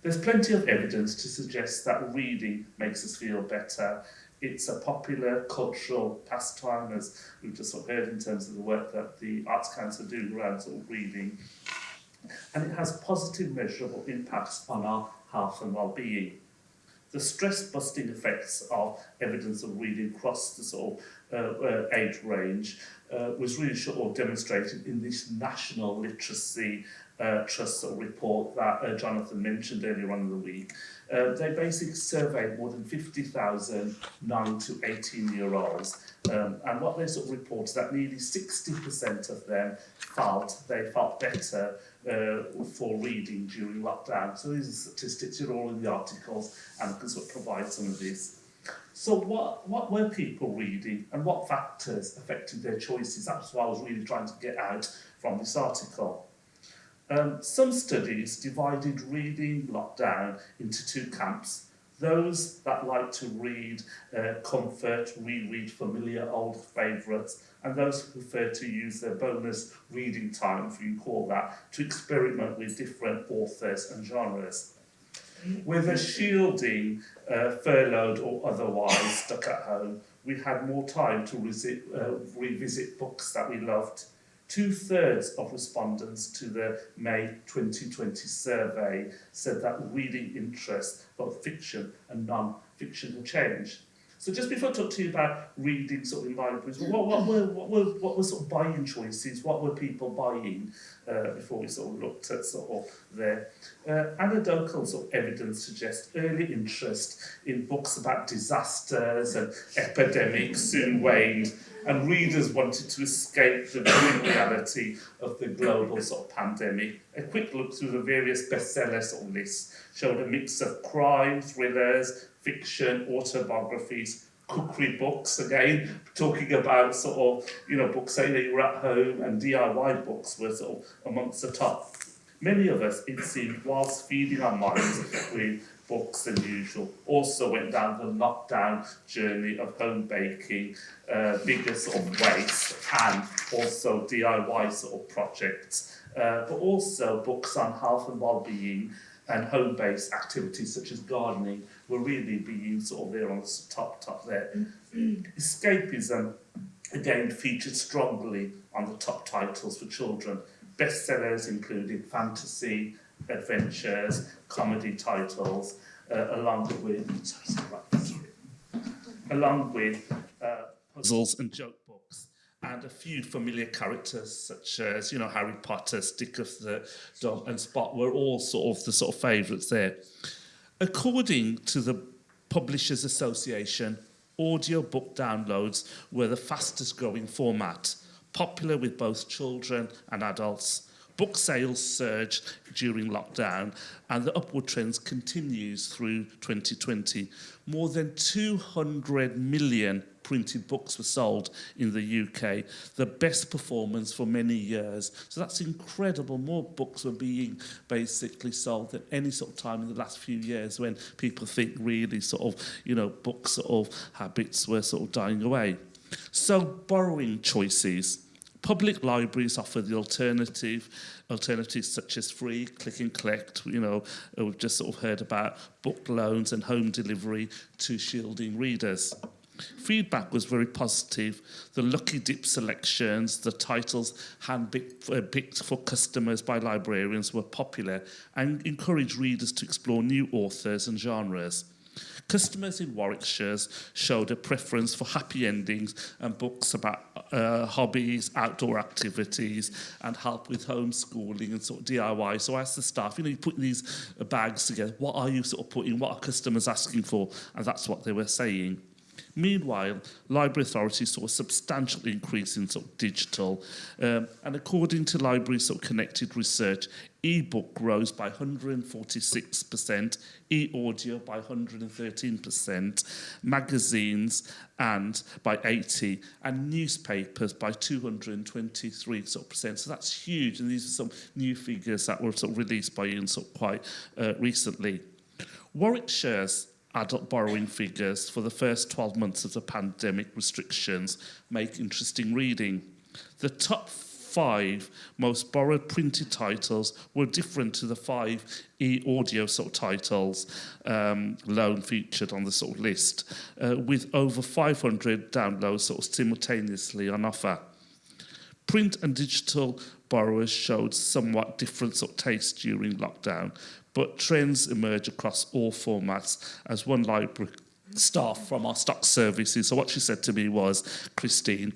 There's plenty of evidence to suggest that reading makes us feel better. It's a popular cultural pastime, as we've just sort of heard in terms of the work that the Arts Council do around sort of reading. And it has positive measurable impacts on our health and well-being. The stress-busting effects of evidence of reading across the sort of uh, uh, age range uh, was really sort demonstrated in this National Literacy uh, Trust sort of report that uh, Jonathan mentioned earlier on in the week. Uh, they basically surveyed more than 50,000 9 to 18 year olds um, and what they sort of reported that nearly 60% of them felt they felt better uh, for reading during lockdown. So these are statistics, you're all in the articles and I can sort of provide some of this. So what, what were people reading and what factors affected their choices? That's what I was really trying to get out from this article. Um, some studies divided reading lockdown into two camps. Those that like to read uh, comfort, reread familiar old favourites, and those who prefer to use their bonus reading time, if you call that, to experiment with different authors and genres. Whether shielding, uh, furloughed or otherwise stuck at home, we had more time to uh, revisit books that we loved. Two thirds of respondents to the May 2020 survey said that reading interest, both fiction and non-fiction, had changed. So just before I talk to you about reading sort of in libraries, what, what, were, what, were, what were sort of buying choices? What were people buying uh, before we sort of looked at sort of their uh, anecdotal sort of evidence suggests early interest in books about disasters and epidemics soon waned and readers wanted to escape the grim reality of the global sort of pandemic. A quick look through the various bestseller sort of lists showed a mix of crime, thrillers, fiction, autobiographies, cookery books, again, talking about sort of, you know, books saying that you were at home and DIY books were sort of amongst the top. Many of us, it seemed, whilst feeding our minds with books than usual, also went down the lockdown journey of home baking, uh, bigger sort of waste, and also DIY sort of projects, uh, but also books on health and well-being and home-based activities such as gardening were really being sort of there on the top top there. Escapism again featured strongly on the top titles for children. Bestsellers included fantasy, adventures, comedy titles, uh, along with sorry, sorry, along with uh, puzzles and joke books. And a few familiar characters such as, you know, Harry Potter, Stick of the Dog and Spot were all sort of the sort of favourites there. According to the Publishers Association, audiobook downloads were the fastest growing format, popular with both children and adults. Book sales surged during lockdown and the upward trends continues through 2020. More than 200 million printed books were sold in the UK, the best performance for many years. So that's incredible. More books were being basically sold than any sort of time in the last few years when people think really sort of, you know, book sort of habits were sort of dying away. So borrowing choices. Public libraries offer the alternative, alternatives such as free, click and collect, you know, we've just sort of heard about book loans and home delivery to shielding readers. Feedback was very positive. The Lucky Dip selections, the titles hand-picked uh, picked for customers by librarians were popular and encouraged readers to explore new authors and genres. Customers in Warwickshire showed a preference for happy endings and books about uh, hobbies, outdoor activities, and help with homeschooling and sort of DIY. So I asked the staff, you know, you put these bags together, what are you sort of putting, what are customers asking for? And that's what they were saying. Meanwhile, library authorities saw a substantial increase in sort of digital, um, and according to Library sort of Connected Research, e-book rose by 146%, e-audio by 113%, magazines and by 80, and newspapers by 223 sort of percent. So that's huge, and these are some new figures that were sort of released by Ian sort of quite uh, recently. Warwickshire's adult borrowing figures for the first 12 months of the pandemic restrictions make interesting reading. The top five most borrowed printed titles were different to the five e-audio sort of titles um, loan featured on the sort of list, uh, with over 500 downloads sort of simultaneously on offer. Print and digital borrowers showed somewhat different sort of tastes during lockdown, but trends emerge across all formats as one library staff from our stock services. So what she said to me was, Christine,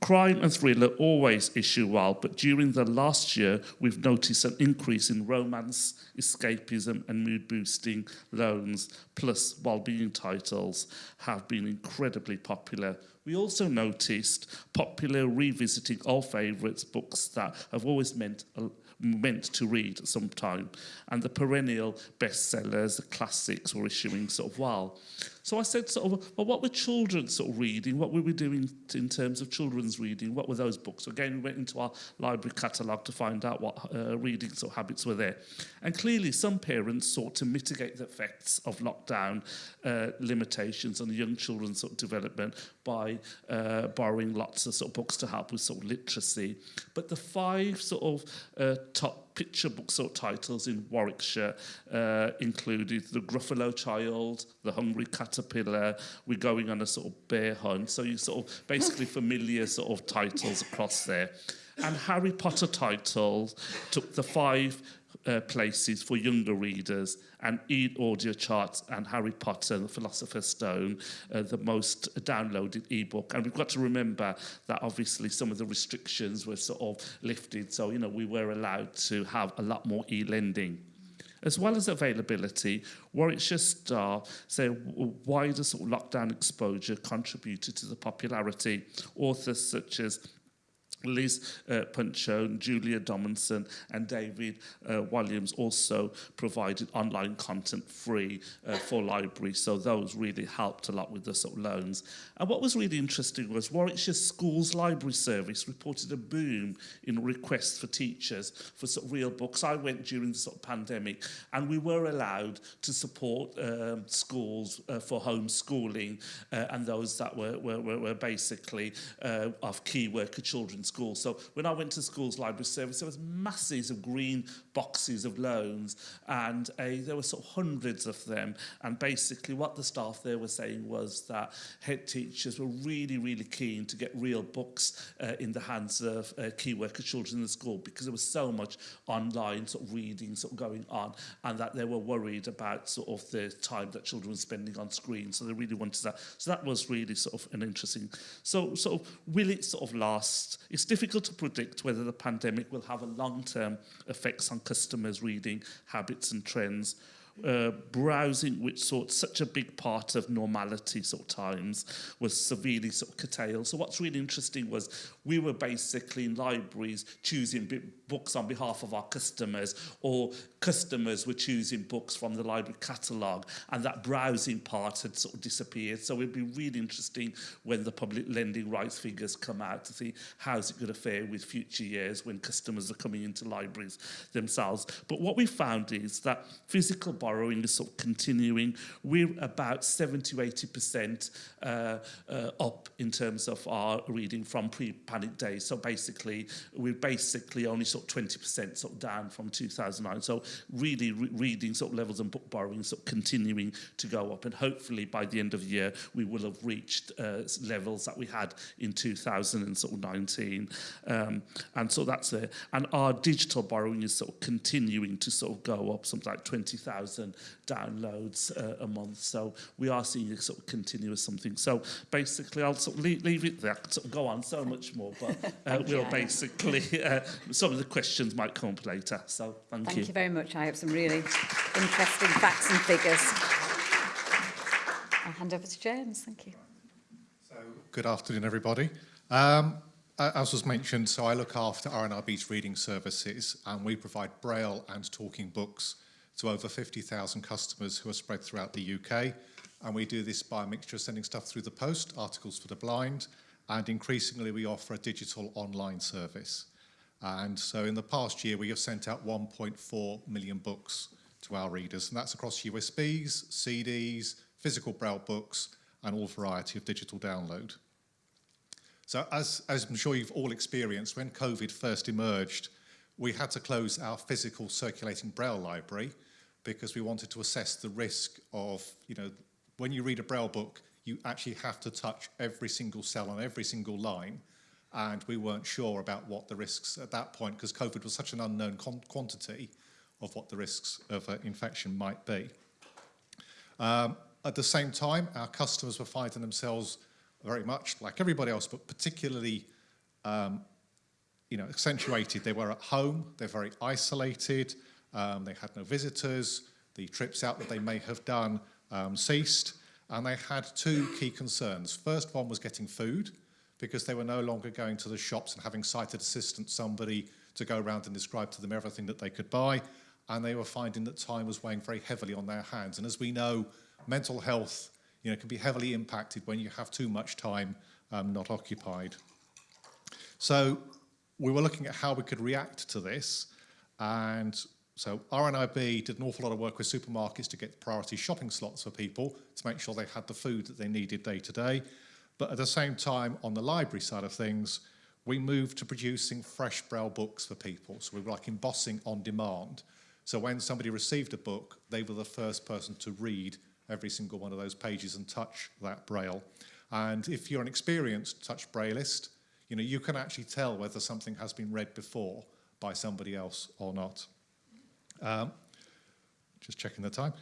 crime and thriller always issue well, but during the last year, we've noticed an increase in romance, escapism and mood-boosting loans, plus well-being titles have been incredibly popular. We also noticed popular revisiting old favourites, books that have always meant meant to read at some time. And the perennial bestsellers, the classics were issuing sort of well. So I said sort of, well, what were children sort of reading? What were we doing in terms of children's reading? What were those books? So again, we went into our library catalogue to find out what uh, reading sort of habits were there. And clearly some parents sought to mitigate the effects of lockdown uh, limitations on young children's sort of development by uh, borrowing lots of sort of books to help with sort of literacy. But the five sort of uh, top picture book sort of titles in Warwickshire uh, included The Gruffalo Child, The Hungry Caterpillar, We're Going on a sort of bear hunt. So you sort of basically familiar sort of titles across there. And Harry Potter titles took the five uh, places for younger readers and e audio charts and Harry Potter and the Philosopher's Stone, uh, the most downloaded ebook. And we've got to remember that obviously some of the restrictions were sort of lifted. So, you know, we were allowed to have a lot more e-lending. As well as availability, Warwickshire Star say wider sort of lockdown exposure contributed to the popularity. Authors such as Liz uh, Pichon, Julia Donaldson and David uh, Walliams also provided online content free uh, for libraries, so those really helped a lot with the sort of loans. And what was really interesting was Warwickshire Schools Library Service reported a boom in requests for teachers for sort of real books. I went during the sort of pandemic and we were allowed to support um, schools uh, for homeschooling uh, and those that were, were, were basically uh, of key worker children's school. So when I went to school's library service, there was masses of green boxes of loans and a, there were sort of hundreds of them. And basically what the staff there were saying was that head teachers were really, really keen to get real books uh, in the hands of uh, key worker children in the school because there was so much online sort of reading sort of going on and that they were worried about sort of the time that children were spending on screen. So they really wanted that. So that was really sort of an interesting. So sort of will it sort of last? It's difficult to predict whether the pandemic will have a long-term effects on customers' reading habits and trends. Uh, browsing, which sought such a big part of normality sort of times, was severely sort of curtailed. So what's really interesting was we were basically in libraries choosing books on behalf of our customers or customers were choosing books from the library catalogue and that browsing part had sort of disappeared. So it'd be really interesting when the public lending rights figures come out to see how's it going to fare with future years when customers are coming into libraries themselves. But what we found is that physical borrowing is sort of continuing. We're about 70 to 80% uh, uh, up in terms of our reading from pre-panic days. So basically, we're basically only sort of 20% sort of down from 2009. So really re reading sort of levels and book borrowing sort of continuing to go up. And hopefully by the end of the year, we will have reached uh, levels that we had in 2019. Um, and so that's there. And our digital borrowing is sort of continuing to sort of go up, something like 20,000 downloads uh, a month. So we are seeing a sort of continuous something. So basically, I'll sort of leave, leave it there. I could sort of go on so much more, but uh, we'll you. basically, uh, some of the questions might come up later. So thank, you. Thank you very much. I have some really interesting facts and figures. I'll hand over to James. Thank you. So, good afternoon, everybody. Um, as was mentioned, so I look after RNIB's reading services, and we provide Braille and talking books to over 50,000 customers who are spread throughout the UK. And we do this by a mixture of sending stuff through the post, articles for the blind, and increasingly we offer a digital online service. And so in the past year, we have sent out 1.4 million books to our readers, and that's across USBs, CDs, physical Braille books, and all variety of digital download. So as, as I'm sure you've all experienced, when COVID first emerged, we had to close our physical circulating Braille library because we wanted to assess the risk of, you know, when you read a Braille book, you actually have to touch every single cell on every single line. And we weren't sure about what the risks at that point, because COVID was such an unknown quantity of what the risks of uh, infection might be. Um, at the same time, our customers were finding themselves very much like everybody else, but particularly um, you know, accentuated. They were at home, they're very isolated, um, they had no visitors, the trips out that they may have done um, ceased, and they had two key concerns. First one was getting food, because they were no longer going to the shops and having sighted assistant somebody to go around and describe to them everything that they could buy, and they were finding that time was weighing very heavily on their hands. And as we know, mental health you know, can be heavily impacted when you have too much time um, not occupied. So we were looking at how we could react to this, and so RNIB did an awful lot of work with supermarkets to get priority shopping slots for people to make sure they had the food that they needed day to day. But at the same time, on the library side of things, we moved to producing fresh braille books for people. So we were like embossing on demand. So when somebody received a book, they were the first person to read every single one of those pages and touch that braille. And if you're an experienced touch brailleist, you know, you can actually tell whether something has been read before by somebody else or not. Um, just checking the time.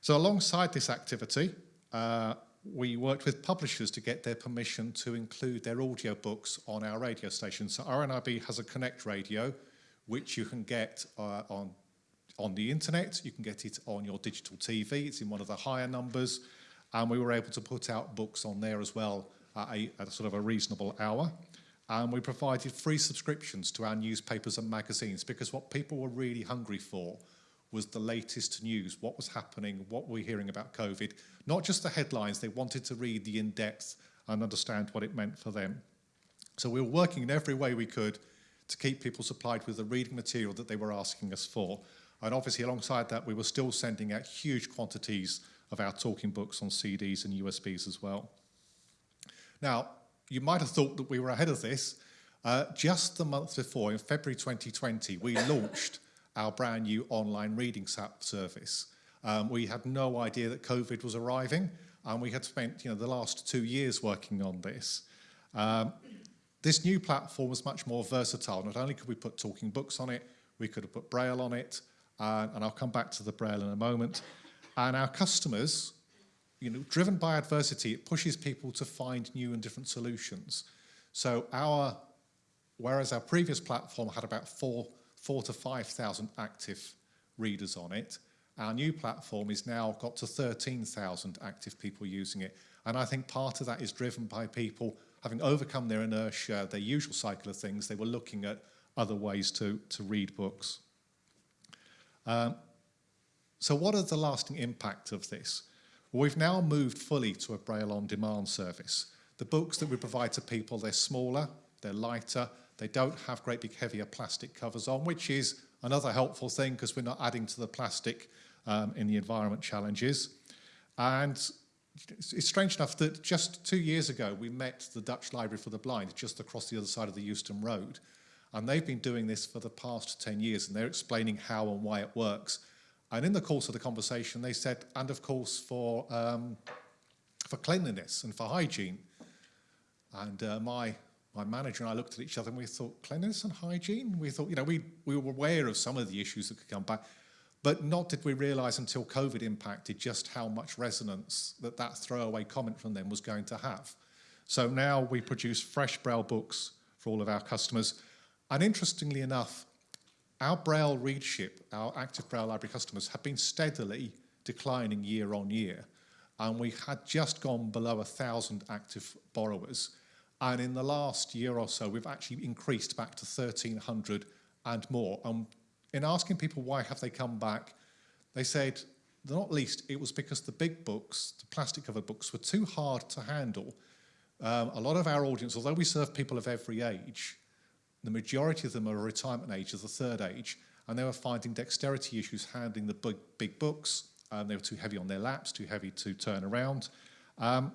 So alongside this activity, uh, we worked with publishers to get their permission to include their audio books on our radio station. So RNIB has a Connect radio, which you can get uh, on, on the internet. You can get it on your digital TV. It's in one of the higher numbers. And we were able to put out books on there as well at a, at a sort of a reasonable hour. And we provided free subscriptions to our newspapers and magazines because what people were really hungry for was the latest news, what was happening, what we're hearing about COVID, not just the headlines, they wanted to read the in-depth and understand what it meant for them. So we were working in every way we could to keep people supplied with the reading material that they were asking us for. And obviously alongside that, we were still sending out huge quantities of our talking books on CDs and USBs as well. Now, you might have thought that we were ahead of this. Uh, just the month before, in February 2020, we launched our brand new online reading service. Um, we had no idea that COVID was arriving, and we had spent you know, the last two years working on this. Um, this new platform was much more versatile. Not only could we put talking books on it, we could have put Braille on it, uh, and I'll come back to the Braille in a moment. And our customers you know, driven by adversity, it pushes people to find new and different solutions. So our, whereas our previous platform had about four, four to 5,000 active readers on it, our new platform is now got to 13,000 active people using it. And I think part of that is driven by people having overcome their inertia, their usual cycle of things, they were looking at other ways to, to read books. Um, so what are the lasting impact of this? Well, we've now moved fully to a Braille on demand service. The books that we provide to people, they're smaller, they're lighter, they don't have great big heavier plastic covers on, which is another helpful thing because we're not adding to the plastic um, in the environment challenges. And it's strange enough that just two years ago we met the Dutch Library for the Blind just across the other side of the Euston Road. And they've been doing this for the past 10 years and they're explaining how and why it works. And in the course of the conversation, they said, and of course for, um, for cleanliness and for hygiene. And uh, my, my manager and I looked at each other and we thought, cleanliness and hygiene? We thought, you know, we, we were aware of some of the issues that could come back, but not did we realise until COVID impacted just how much resonance that that throwaway comment from them was going to have. So now we produce fresh Braille books for all of our customers. And interestingly enough, our Braille readership, our active Braille library customers, have been steadily declining year on year. And we had just gone below a thousand active borrowers. And in the last year or so, we've actually increased back to 1,300 and more. And in asking people why have they come back, they said, not least, it was because the big books, the plastic covered books, were too hard to handle. Um, a lot of our audience, although we serve people of every age, the majority of them are retirement age, of the third age, and they were finding dexterity issues handling the big, big books. Um, they were too heavy on their laps, too heavy to turn around. Um,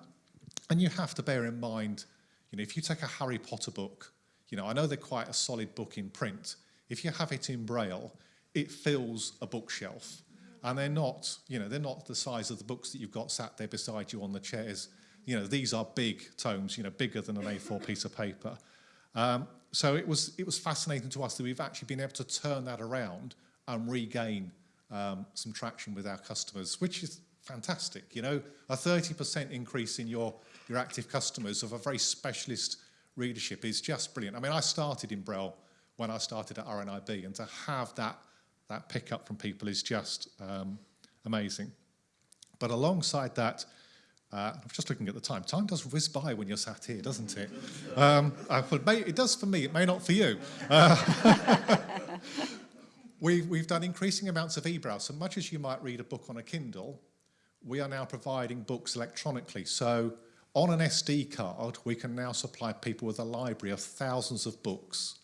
and you have to bear in mind, you know, if you take a Harry Potter book, you know, I know they're quite a solid book in print. If you have it in Braille, it fills a bookshelf. And they're not, you know, they're not the size of the books that you've got sat there beside you on the chairs. You know, these are big tomes, you know, bigger than an A4 piece of paper. Um, so it was, it was fascinating to us that we've actually been able to turn that around and regain um, some traction with our customers, which is fantastic. You know, a 30% increase in your, your active customers of a very specialist readership is just brilliant. I mean, I started in Braille when I started at RNIB, and to have that, that pickup from people is just um, amazing. But alongside that, uh, I'm just looking at the time. Time does whiz by when you're sat here, doesn't it? Um, it, may, it does for me, it may not for you. Uh, we've, we've done increasing amounts of e-Braille. So much as you might read a book on a Kindle, we are now providing books electronically. So on an SD card, we can now supply people with a library of thousands of books.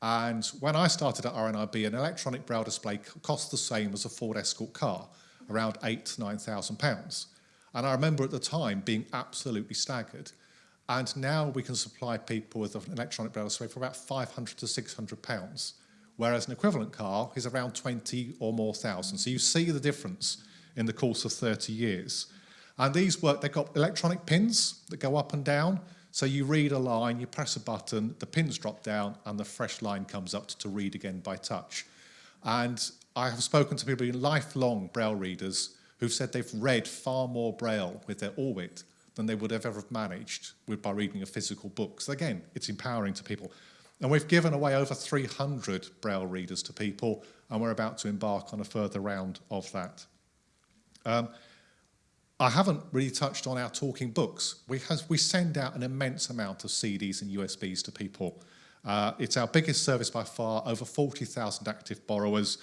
And when I started at RNIB, an electronic braille display cost the same as a Ford Escort car, around eight to nine thousand pounds. And I remember at the time being absolutely staggered. And now we can supply people with an electronic braille display for about 500 to 600 pounds, whereas an equivalent car is around 20 or more thousand. So you see the difference in the course of 30 years. And these work, they've got electronic pins that go up and down. So you read a line, you press a button, the pins drop down, and the fresh line comes up to read again by touch. And I have spoken to people, lifelong Braille readers, who've said they've read far more Braille with their Orbit than they would have ever managed with, by reading a physical book. So again, it's empowering to people. And we've given away over 300 Braille readers to people, and we're about to embark on a further round of that. Um, I haven't really touched on our talking books. We, we send out an immense amount of CDs and USBs to people. Uh, it's our biggest service by far, over 40,000 active borrowers,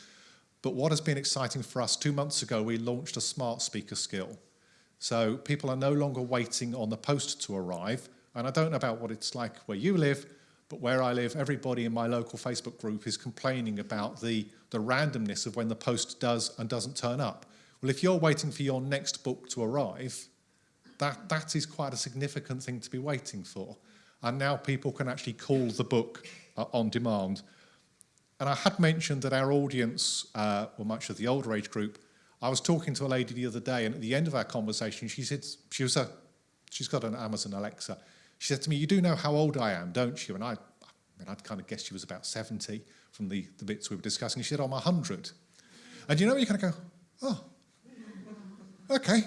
but what has been exciting for us, two months ago, we launched a smart speaker skill. So people are no longer waiting on the post to arrive. And I don't know about what it's like where you live, but where I live, everybody in my local Facebook group is complaining about the, the randomness of when the post does and doesn't turn up. Well, if you're waiting for your next book to arrive, that, that is quite a significant thing to be waiting for. And now people can actually call the book uh, on demand. And I had mentioned that our audience, uh, or much of the older age group, I was talking to a lady the other day, and at the end of our conversation, she said, she was a, she's got an Amazon Alexa. She said to me, you do know how old I am, don't you? And I, I mean, I'd kind of guessed she was about 70 from the, the bits we were discussing. She said, I'm 100. And you know, you kind of go, oh, okay.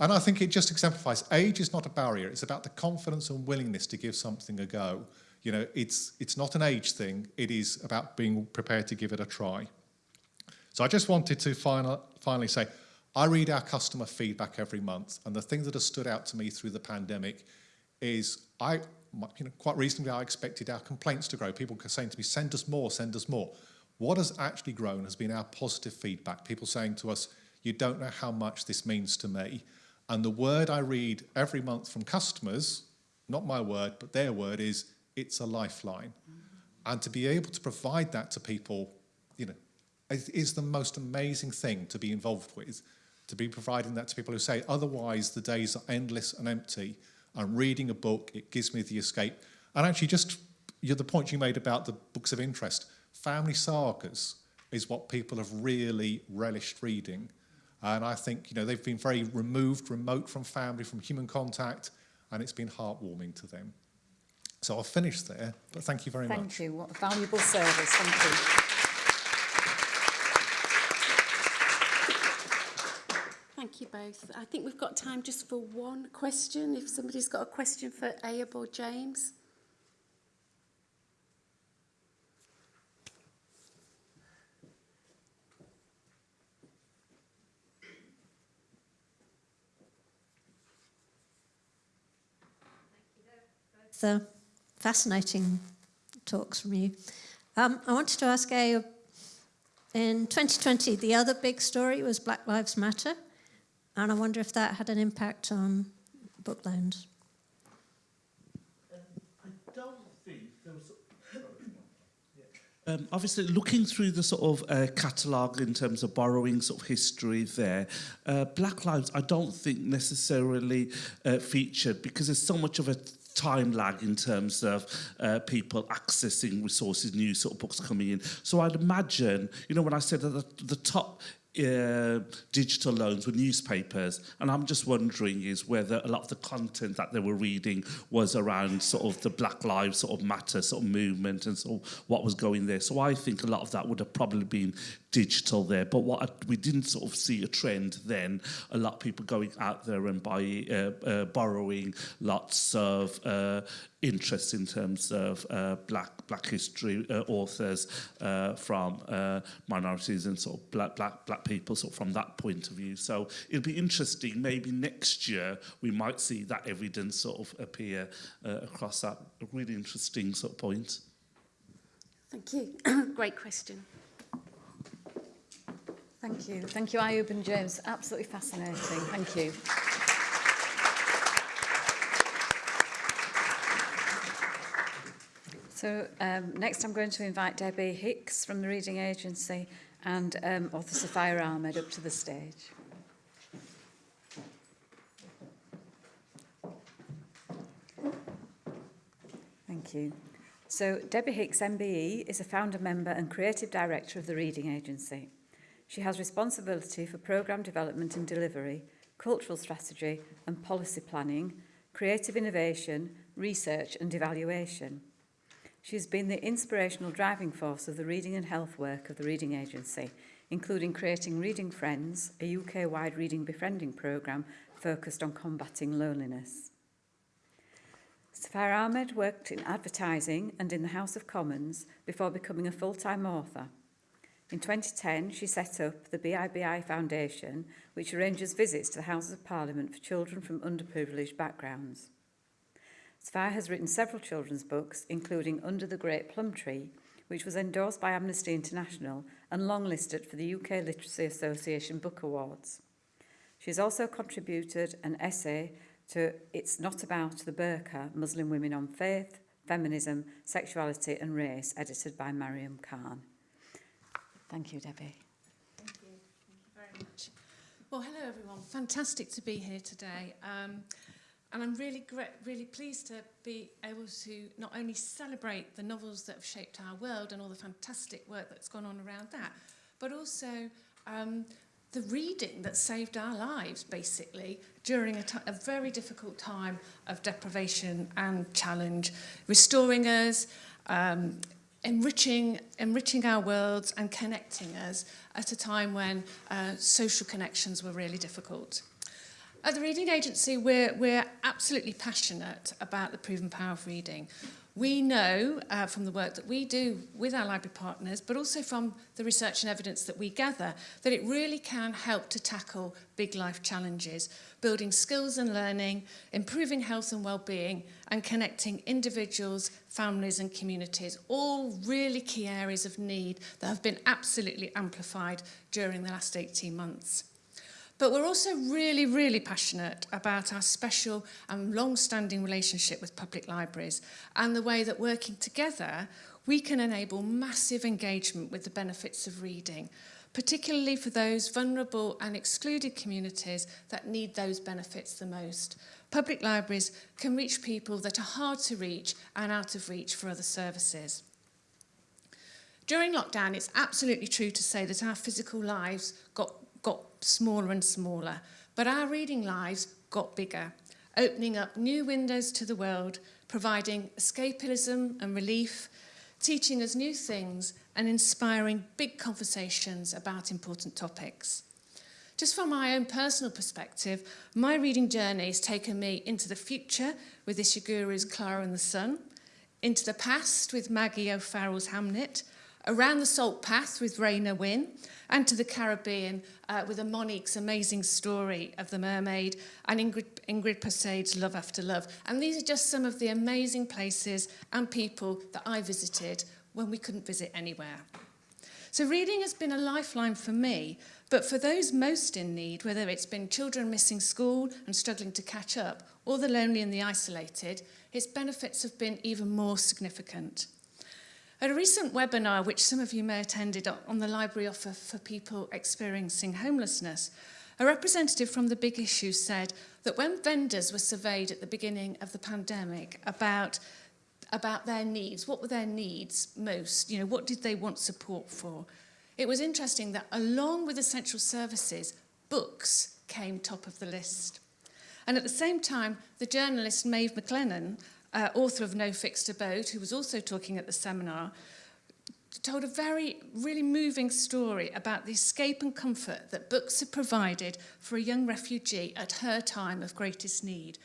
And I think it just exemplifies age is not a barrier. It's about the confidence and willingness to give something a go. You know, it's, it's not an age thing. It is about being prepared to give it a try. So I just wanted to final, finally say, I read our customer feedback every month, and the thing that has stood out to me through the pandemic is I, you know, quite reasonably, I expected our complaints to grow. People saying to me, send us more, send us more. What has actually grown has been our positive feedback. People saying to us, you don't know how much this means to me. And the word I read every month from customers, not my word, but their word is, it's a lifeline. And to be able to provide that to people, you know, is the most amazing thing to be involved with, to be providing that to people who say, otherwise the days are endless and empty. I'm reading a book, it gives me the escape. And actually, just you the point you made about the books of interest, family sagas is what people have really relished reading. And I think, you know, they've been very removed, remote from family, from human contact, and it's been heartwarming to them. So I'll finish there, but thank you very Thank much. Thank you. What a valuable service. Thank you. Thank you both. I think we've got time just for one question. If somebody's got a question for Abe or James. the fascinating talks from you. Um, I wanted to ask A, in 2020, the other big story was Black Lives Matter, and I wonder if that had an impact on book loans. I don't think there was. Um, obviously, looking through the sort of uh, catalogue in terms of borrowing sort of history there, uh, Black Lives I don't think necessarily uh, featured because there's so much of a time lag in terms of uh, people accessing resources, new sort of books coming in. So I'd imagine, you know, when I said that the, the top uh, digital loans with newspapers, and I'm just wondering is whether a lot of the content that they were reading was around sort of the Black Lives sort of matter sort of movement and sort of what was going there. So I think a lot of that would have probably been digital there. But what I, we didn't sort of see a trend then, a lot of people going out there and buying, uh, uh, borrowing lots of uh, interest in terms of uh, black black history uh, authors uh, from uh, minorities and sort of black black black people sort of from that point of view so it'll be interesting maybe next year we might see that evidence sort of appear uh, across that really interesting sort of point thank you great question Thank you. Thank you, Ayub and James. Absolutely fascinating. Thank you. So um, next I'm going to invite Debbie Hicks from the Reading Agency and um, author Sufiya Ahmed up to the stage. Thank you. So Debbie Hicks MBE is a founder member and creative director of the Reading Agency. She has responsibility for programme development and delivery, cultural strategy and policy planning, creative innovation, research and evaluation. She has been the inspirational driving force of the reading and health work of the Reading Agency, including creating Reading Friends, a UK-wide reading befriending programme focused on combating loneliness. Sufiya Ahmed worked in advertising and in the House of Commons before becoming a full-time author. In 2010, she set up the BIBI Foundation, which arranges visits to the Houses of Parliament for children from underprivileged backgrounds. Sufiya has written several children's books, including Under the Great Plum Tree, which was endorsed by Amnesty International and longlisted for the UK Literacy Association Book Awards. She has also contributed an essay to It's Not About the Burqa, Muslim Women on Faith, Feminism, Sexuality and Race, edited by Mariam Khan. Thank you, Debbie. Thank you. Thank you very much. Well, hello everyone. Fantastic to be here today. Um, And I'm really, really pleased to be able to not only celebrate the novels that have shaped our world and all the fantastic work that's gone on around that, but also um, the reading that saved our lives, basically, during a, a very difficult time of deprivation and challenge, restoring us, um, enriching, enriching our worlds and connecting us at a time when uh, social connections were really difficult. At the Reading Agency, we're, we're absolutely passionate about the proven power of reading. We know uh, from the work that we do with our library partners, but also from the research and evidence that we gather, that it really can help to tackle big life challenges, building skills and learning, improving health and well-being, and connecting individuals, families and communities, all really key areas of need that have been absolutely amplified during the last 18 months. But we're also really, really passionate about our special and long-standing relationship with public libraries and the way that working together, we can enable massive engagement with the benefits of reading, particularly for those vulnerable and excluded communities that need those benefits the most. Public libraries can reach people that are hard to reach and out of reach for other services. During lockdown, it's absolutely true to say that our physical lives got, got smaller and smaller, but our reading lives got bigger, opening up new windows to the world, providing escapism and relief, teaching us new things and inspiring big conversations about important topics. Just from my own personal perspective, my reading journey has taken me into the future with Ishiguro's Clara and the Sun, into the past with Maggie O'Farrell's Hamnet, around the salt path with Raynor Winn, and to the Caribbean uh, with a Monique's amazing story of the mermaid and Ingrid, Ingrid Passade's Love After Love. And these are just some of the amazing places and people that I visited when we couldn't visit anywhere. So reading has been a lifeline for me, but for those most in need, whether it's been children missing school and struggling to catch up, or the lonely and the isolated, its benefits have been even more significant. At a recent webinar, which some of you may have attended on the library offer for people experiencing homelessness, a representative from The Big Issue said that when vendors were surveyed at the beginning of the pandemic about about their needs, what were their needs most, you know, what did they want support for? It was interesting that along with essential services, books came top of the list. And at the same time, the journalist Maeve McLennan uh, author of No Fixed Abode, who was also talking at the seminar, told a very, really moving story about the escape and comfort that books have provided for a young refugee at her time of greatest need,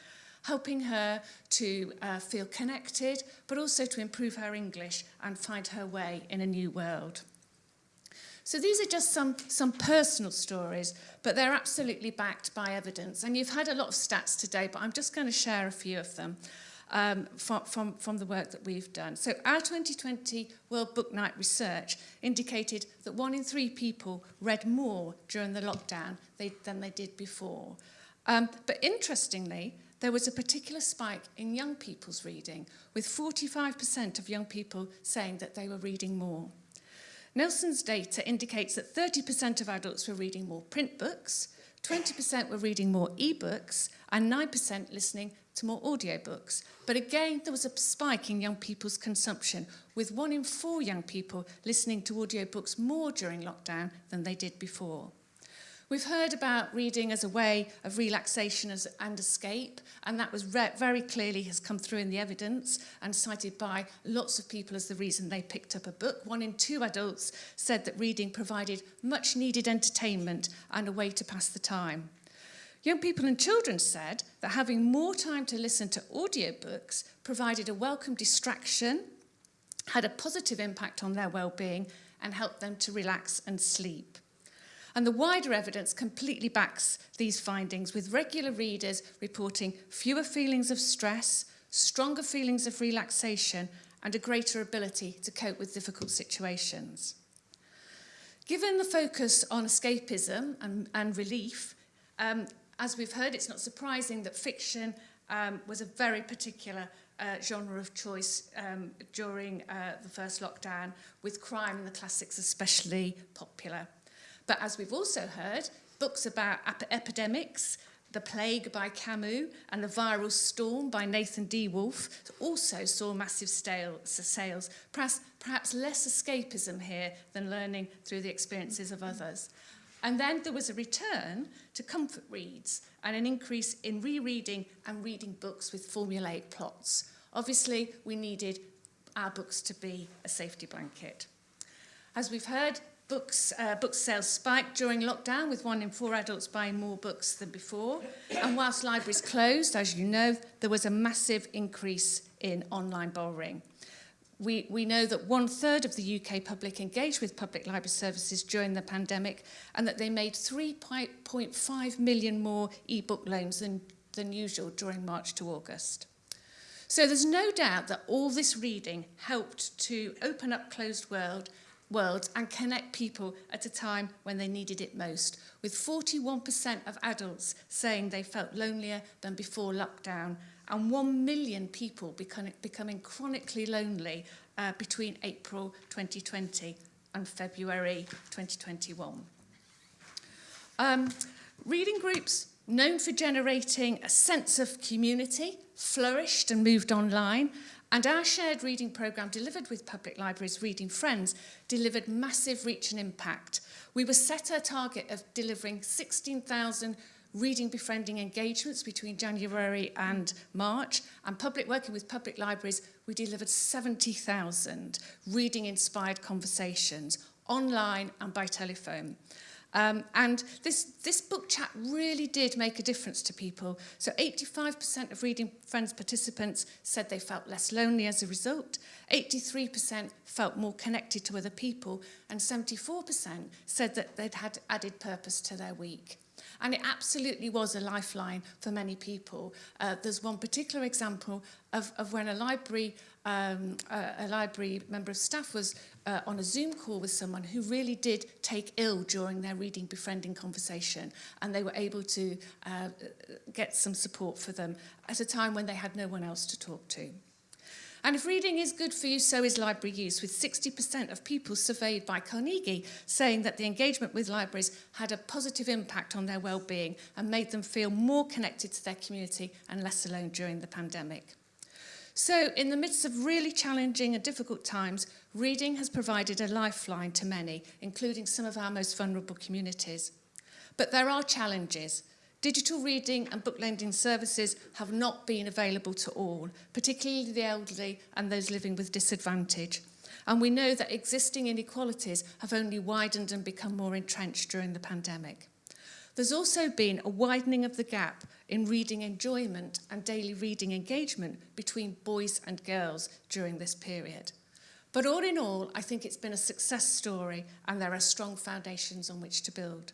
helping her to uh, feel connected, but also to improve her English and find her way in a new world. So these are just some, some personal stories, but they're absolutely backed by evidence. And you've had a lot of stats today, but I'm just going to share a few of them um, from, from, from the work that we've done. So our 2020 World Book Night research indicated that one in three people read more during the lockdown they, than they did before. Um, but interestingly, there was a particular spike in young people's reading, with 45% of young people saying that they were reading more. Nelson's data indicates that 30% of adults were reading more print books, 20% were reading more e-books, and 9% listening to more audiobooks. But again, there was a spike in young people's consumption, with one in four young people listening to audiobooks more during lockdown than they did before. We've heard about reading as a way of relaxation as, and escape, and that was very clearly has come through in the evidence and cited by lots of people as the reason they picked up a book. One in two adults said that reading provided much needed entertainment and a way to pass the time. Young people and children said that having more time to listen to audiobooks provided a welcome distraction, had a positive impact on their well-being and helped them to relax and sleep. And the wider evidence completely backs these findings with regular readers reporting fewer feelings of stress, stronger feelings of relaxation and a greater ability to cope with difficult situations. Given the focus on escapism and, and relief, um, As we've heard, it's not surprising that fiction um, was a very particular uh, genre of choice um, during uh, the first lockdown, with crime and the classics especially popular. But as we've also heard, books about ep epidemics, The Plague by Camus and The Viral Storm by Nathan D. Wolfe also saw massive stale, sales, perhaps, perhaps less escapism here than learning through the experiences of others. And then there was a return to comfort reads and an increase in rereading and reading books with formulaic plots. Obviously, we needed our books to be a safety blanket. As we've heard, books, uh, book sales spiked during lockdown with one in four adults buying more books than before. And whilst libraries closed, as you know, there was a massive increase in online borrowing. We, we know that one third of the UK public engaged with public library services during the pandemic and that they made 3.5 million more e-book loans than, than usual during March to August. So there's no doubt that all this reading helped to open up closed world worlds and connect people at a time when they needed it most, with 41% of adults saying they felt lonelier than before lockdown and 1 million people becoming, becoming chronically lonely uh, between April 2020 and February 2021. Um, reading groups known for generating a sense of community flourished and moved online and our shared reading programme delivered with Public Libraries Reading Friends delivered massive reach and impact. We were set a target of delivering 16,000 reading befriending engagements between January and March and public working with public libraries we delivered 70,000 reading inspired conversations online and by telephone. Um, and this, this book chat really did make a difference to people. So 85% of Reading Friends participants said they felt less lonely as a result. 83% felt more connected to other people. And 74% said that they'd had added purpose to their week. And it absolutely was a lifeline for many people. Uh, there's one particular example of, of when a library, um, a, a library member of staff was uh, on a Zoom call with someone who really did take ill during their reading befriending conversation and they were able to uh, get some support for them at a time when they had no one else to talk to. And if reading is good for you, so is library use, with 60% of people surveyed by Carnegie saying that the engagement with libraries had a positive impact on their well-being and made them feel more connected to their community and less alone during the pandemic. So, in the midst of really challenging and difficult times, reading has provided a lifeline to many, including some of our most vulnerable communities. But there are challenges. Digital reading and book lending services have not been available to all, particularly the elderly and those living with disadvantage. And we know that existing inequalities have only widened and become more entrenched during the pandemic. There's also been a widening of the gap in reading enjoyment and daily reading engagement between boys and girls during this period. But all in all, I think it's been a success story and there are strong foundations on which to build.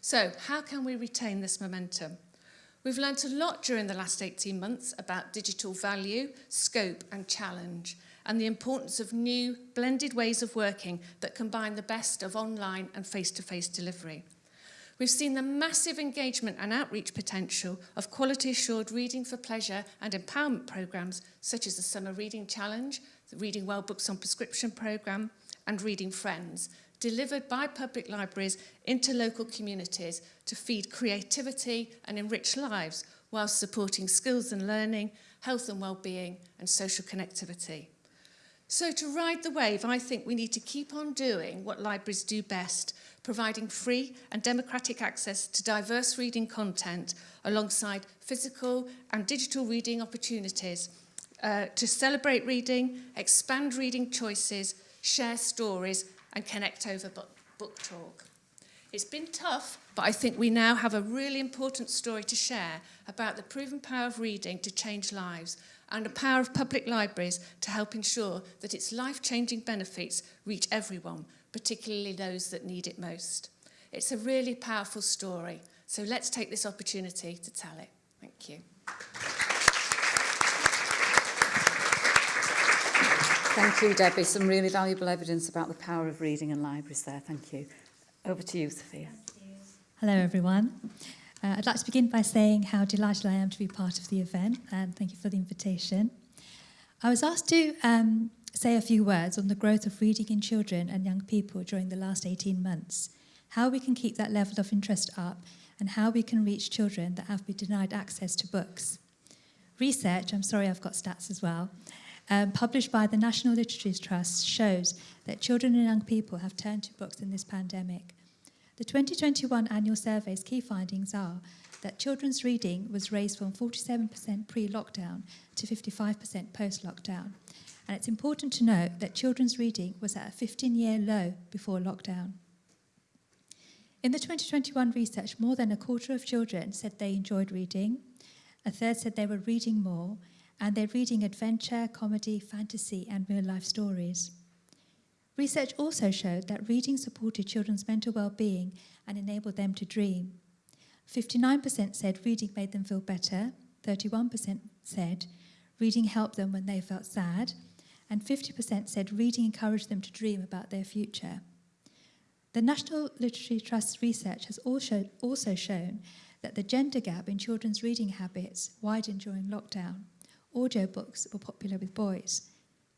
So how can we retain this momentum? We've learnt a lot during the last 18 months about digital value, scope and challenge, and the importance of new blended ways of working that combine the best of online and face-to-face -face delivery. We've seen the massive engagement and outreach potential of quality assured reading for pleasure and empowerment programmes such as the Summer Reading Challenge, the Reading Well Books on Prescription programme and Reading Friends, delivered by public libraries into local communities to feed creativity and enrich lives whilst supporting skills and learning, health and well-being and social connectivity. So to ride the wave, I think we need to keep on doing what libraries do best, providing free and democratic access to diverse reading content alongside physical and digital reading opportunities uh, to celebrate reading, expand reading choices, share stories and connect over book, book talk. It's been tough, but I think we now have a really important story to share about the proven power of reading to change lives and the power of public libraries to help ensure that its life-changing benefits reach everyone, particularly those that need it most. It's a really powerful story, so let's take this opportunity to tell it. Thank you. Thank you, Debbie. Some really valuable evidence about the power of reading and libraries there. Thank you. Over to you, Sufiya. Hello, everyone. Uh, I'd like to begin by saying how delighted I am to be part of the event and thank you for the invitation. I was asked to um, say a few words on the growth of reading in children and young people during the last 18 months, how we can keep that level of interest up and how we can reach children that have been denied access to books. Research, I'm sorry I've got stats as well, um, published by the National Literacies Trust shows that children and young people have turned to books in this pandemic. The 2021 annual survey's key findings are that children's reading was raised from 47% pre-lockdown to 55% post-lockdown. And it's important to note that children's reading was at a 15-year low before lockdown. In the 2021 research, more than a quarter of children said they enjoyed reading, a third said they were reading more, and they're reading adventure, comedy, fantasy, and real-life stories. Research also showed that reading supported children's mental well-being and enabled them to dream. 59% said reading made them feel better, 31% said reading helped them when they felt sad, and 50% said reading encouraged them to dream about their future. The National Literacy Trust research has also, also shown that the gender gap in children's reading habits widened during lockdown. Audiobooks were popular with boys.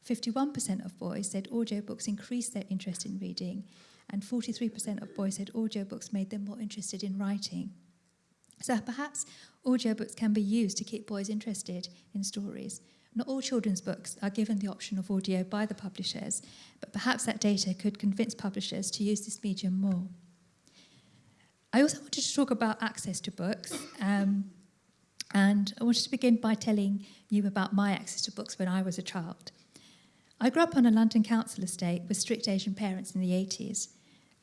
51% of boys said audiobooks increased their interest in reading, and 43% of boys said audiobooks made them more interested in writing. So perhaps audiobooks can be used to keep boys interested in stories. Not all children's books are given the option of audio by the publishers, but perhaps that data could convince publishers to use this medium more. I also wanted to talk about access to books, um, and I wanted to begin by telling you about my access to books when I was a child. I grew up on a London council estate with strict Asian parents in the 80s.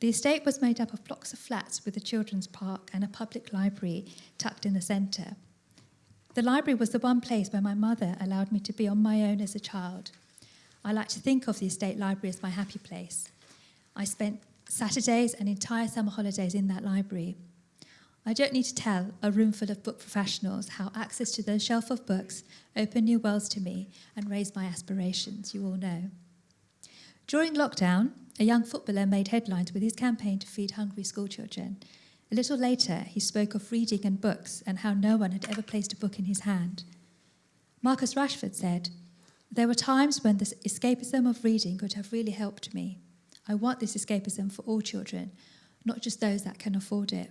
The estate was made up of blocks of flats with a children's park and a public library tucked in the centre. The library was the one place where my mother allowed me to be on my own as a child. I like to think of the estate library as my happy place. I spent Saturdays and entire summer holidays in that library. I don't need to tell a room full of book professionals how access to those shelf of books opened new worlds to me and raised my aspirations, you all know. During lockdown, a young footballer made headlines with his campaign to feed hungry schoolchildren. A little later, he spoke of reading and books and how no one had ever placed a book in his hand. Marcus Rashford said, There were times when the escapism of reading could have really helped me. I want this escapism for all children, not just those that can afford it.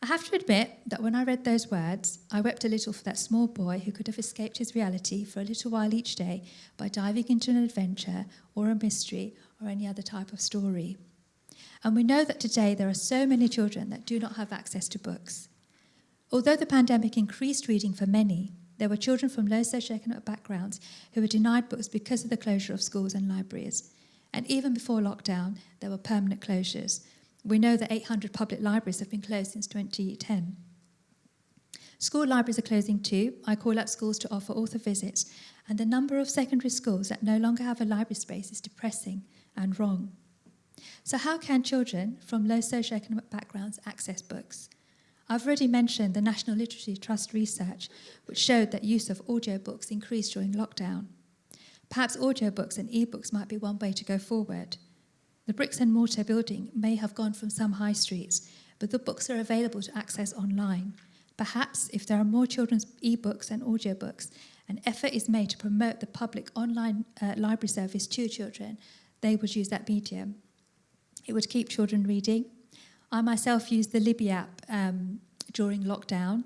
I have to admit that when I read those words, I wept a little for that small boy who could have escaped his reality for a little while each day by diving into an adventure or a mystery or any other type of story. And we know that today there are so many children that do not have access to books. Although the pandemic increased reading for many, there were children from low socioeconomic backgrounds who were denied books because of the closure of schools and libraries. And even before lockdown, there were permanent closures. We know that 800 public libraries have been closed since 2010. School libraries are closing too. I call up schools to offer author visits, and the number of secondary schools that no longer have a library space is depressing and wrong. So, how can children from low socioeconomic backgrounds access books? I've already mentioned the National Literacy Trust research, which showed that use of audiobooks increased during lockdown. Perhaps audiobooks and ebooks might be one way to go forward. The bricks and mortar building may have gone from some high streets, but the books are available to access online. Perhaps if there are more children's ebooks and audiobooks, an effort is made to promote the public online uh, library service to children, they would use that medium. It would keep children reading. I myself used the Libby app um, during lockdown,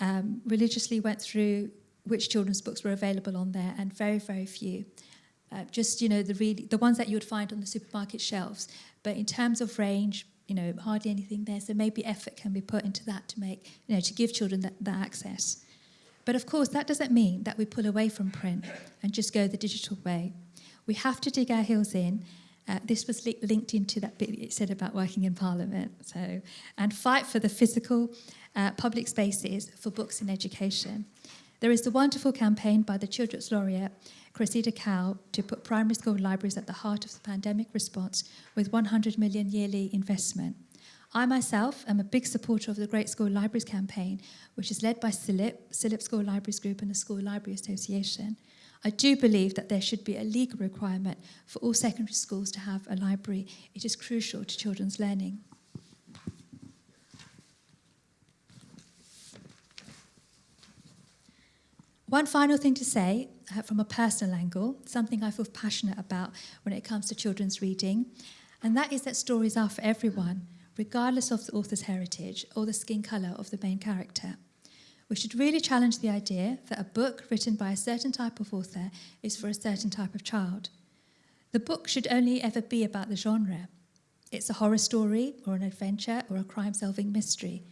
um, religiously went through which children's books were available on there, and very, very few. Uh, just you know the really the ones that you would find on the supermarket shelves. But in terms of range, you know hardly anything there. So maybe effort can be put into that to make you know to give children that, that access. But of course, that doesn't mean that we pull away from print and just go the digital way. We have to dig our heels in. Uh, this was li- linked into that bit it said about working in Parliament. So, and fight for the physical uh, public spaces for books in education. There is the wonderful campaign by the Children's Laureate, Cressida Cowell, to put primary school libraries at the heart of the pandemic response with 100 million yearly investment. I myself am a big supporter of the Great School Libraries campaign, which is led by CILIP, CILIP School Libraries Group and the School Library Association. I do believe that there should be a legal requirement for all secondary schools to have a library. It is crucial to children's learning. One final thing to say uh, from a personal angle, something I feel passionate about when it comes to children's reading, and that is that stories are for everyone, regardless of the author's heritage or the skin colour of the main character. We should really challenge the idea that a book written by a certain type of author is for a certain type of child. The book should only ever be about the genre. It's a horror story or an adventure or a crime solving mystery.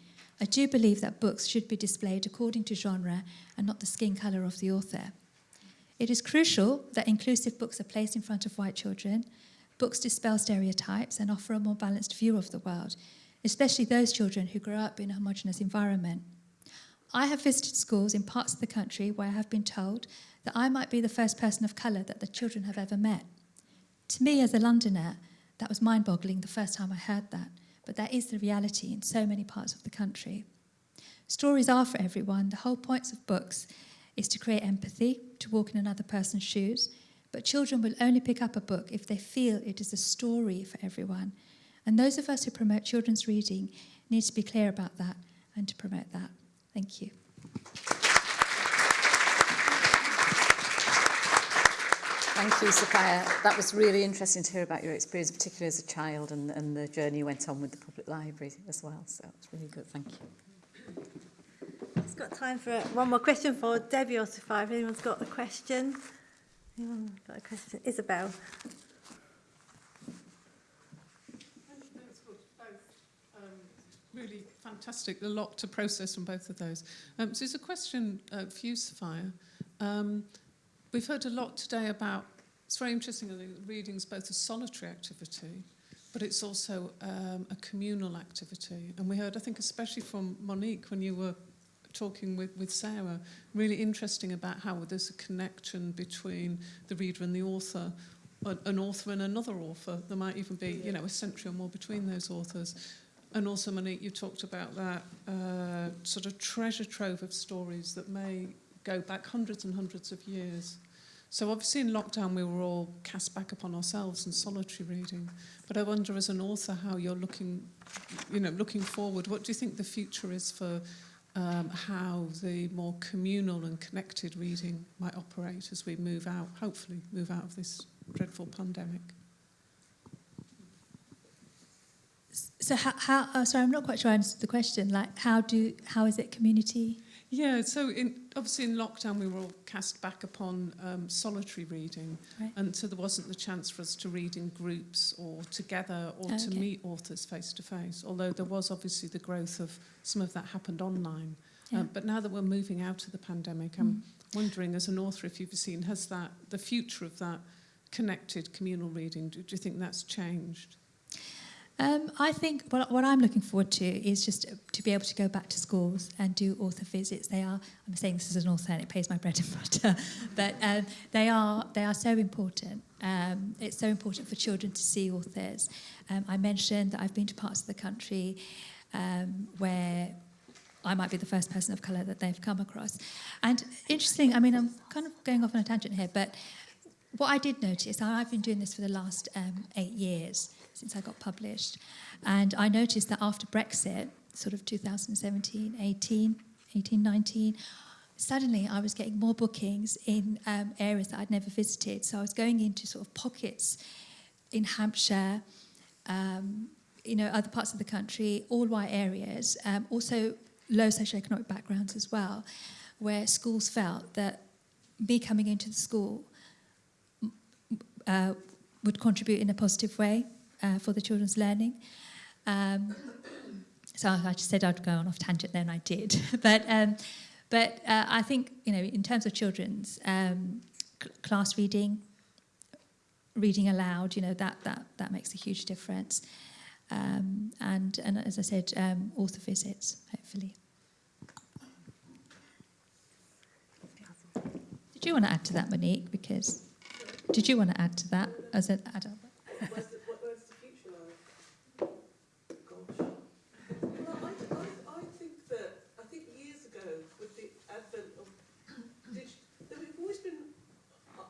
I do believe that books should be displayed according to genre and not the skin colour of the author. It is crucial that inclusive books are placed in front of white children. Books dispel stereotypes and offer a more balanced view of the world, especially those children who grow up in a homogenous environment. I have visited schools in parts of the country where I have been told that I might be the first person of colour that the children have ever met. To me, as a Londoner, that was mind boggling the first time I heard that but that is the reality in so many parts of the country. Stories are for everyone. The whole point of books is to create empathy, to walk in another person's shoes, But children will only pick up a book if they feel it is a story for everyone. And those of us who promote children's reading need to be clear about that and to promote that. Thank you. Thank you, Sufiya. That was really interesting to hear about your experience, particularly as a child, and, and the journey you went on with the public library as well. So it's really good. Thank you. I've got time for one more question for Debbie or Sufiya. If anyone's got a question. Anyone got a question? Isabel. Thanks for. Um, really fantastic. A lot to process from both of those. Um, so there's a question uh, for you, Sufiya. Um, we've heard a lot today about, it's very interesting, think reading's both a solitary activity, but it's also um, a communal activity. And we heard, I think, especially from Monique when you were talking with, with Sarah, really interesting about how there's a connection between the reader and the author, an an author and another author. There might even be, you know, a century or more between those authors. And also, Monique, you talked about that uh, sort of treasure trove of stories that may go back hundreds and hundreds of years. So obviously in lockdown we were all cast back upon ourselves and solitary reading. But I wonder as an author how you're looking, you know, looking forward, what do you think the future is for um, how the more communal and connected reading might operate as we move out, hopefully move out of this dreadful pandemic? So how, how uh, sorry, I'm not quite sure I answered the question. Like, how do how is it community? Yeah, so in, obviously in lockdown we were all cast back upon um, solitary reading, right. and so there wasn't the chance for us to read in groups or together or okay. to meet authors face to face. Although there was obviously the growth of some of that happened online. Yeah. Um, but now that we're moving out of the pandemic, mm. I'm wondering, as an author, if you've seen, has that the future of that connected communal reading? Do, do you think that's changed? Um, I think what, what I'm looking forward to is just to be able to go back to schools and do author visits. They are, I'm saying this as an author and it pays my bread and butter, but um, they, are, they are so important. Um, it's so important for children to see authors. Um, I mentioned that I've been to parts of the country um, where I might be the first person of colour that they've come across. And interesting, I mean, I'm kind of going off on a tangent here, but what I did notice, and I've been doing this for the last um, eight years, since I got published, and I noticed that after Brexit, sort of 2017, 18, 18, 19, suddenly I was getting more bookings in um, areas that I'd never visited. So I was going into sort of pockets in Hampshire, um, you know, other parts of the country, all white areas, um, also low socioeconomic backgrounds as well, where schools felt that me coming into the school uh, would contribute in a positive way uh, for the children's learning. Um, so I just said I'd go on off tangent then I did. but um, but uh, I think, you know, in terms of children's um, cl- class reading, reading aloud, you know, that, that, that makes a huge difference. Um, and, and as I said, um, author visits, hopefully. Did you want to add to that, Monique? Because did you want to add to that as an adult? Where's the, what, where's the future like? Gosh. Well, I, I, I think that, I think years ago, with the advent of digital, that we've always been, uh,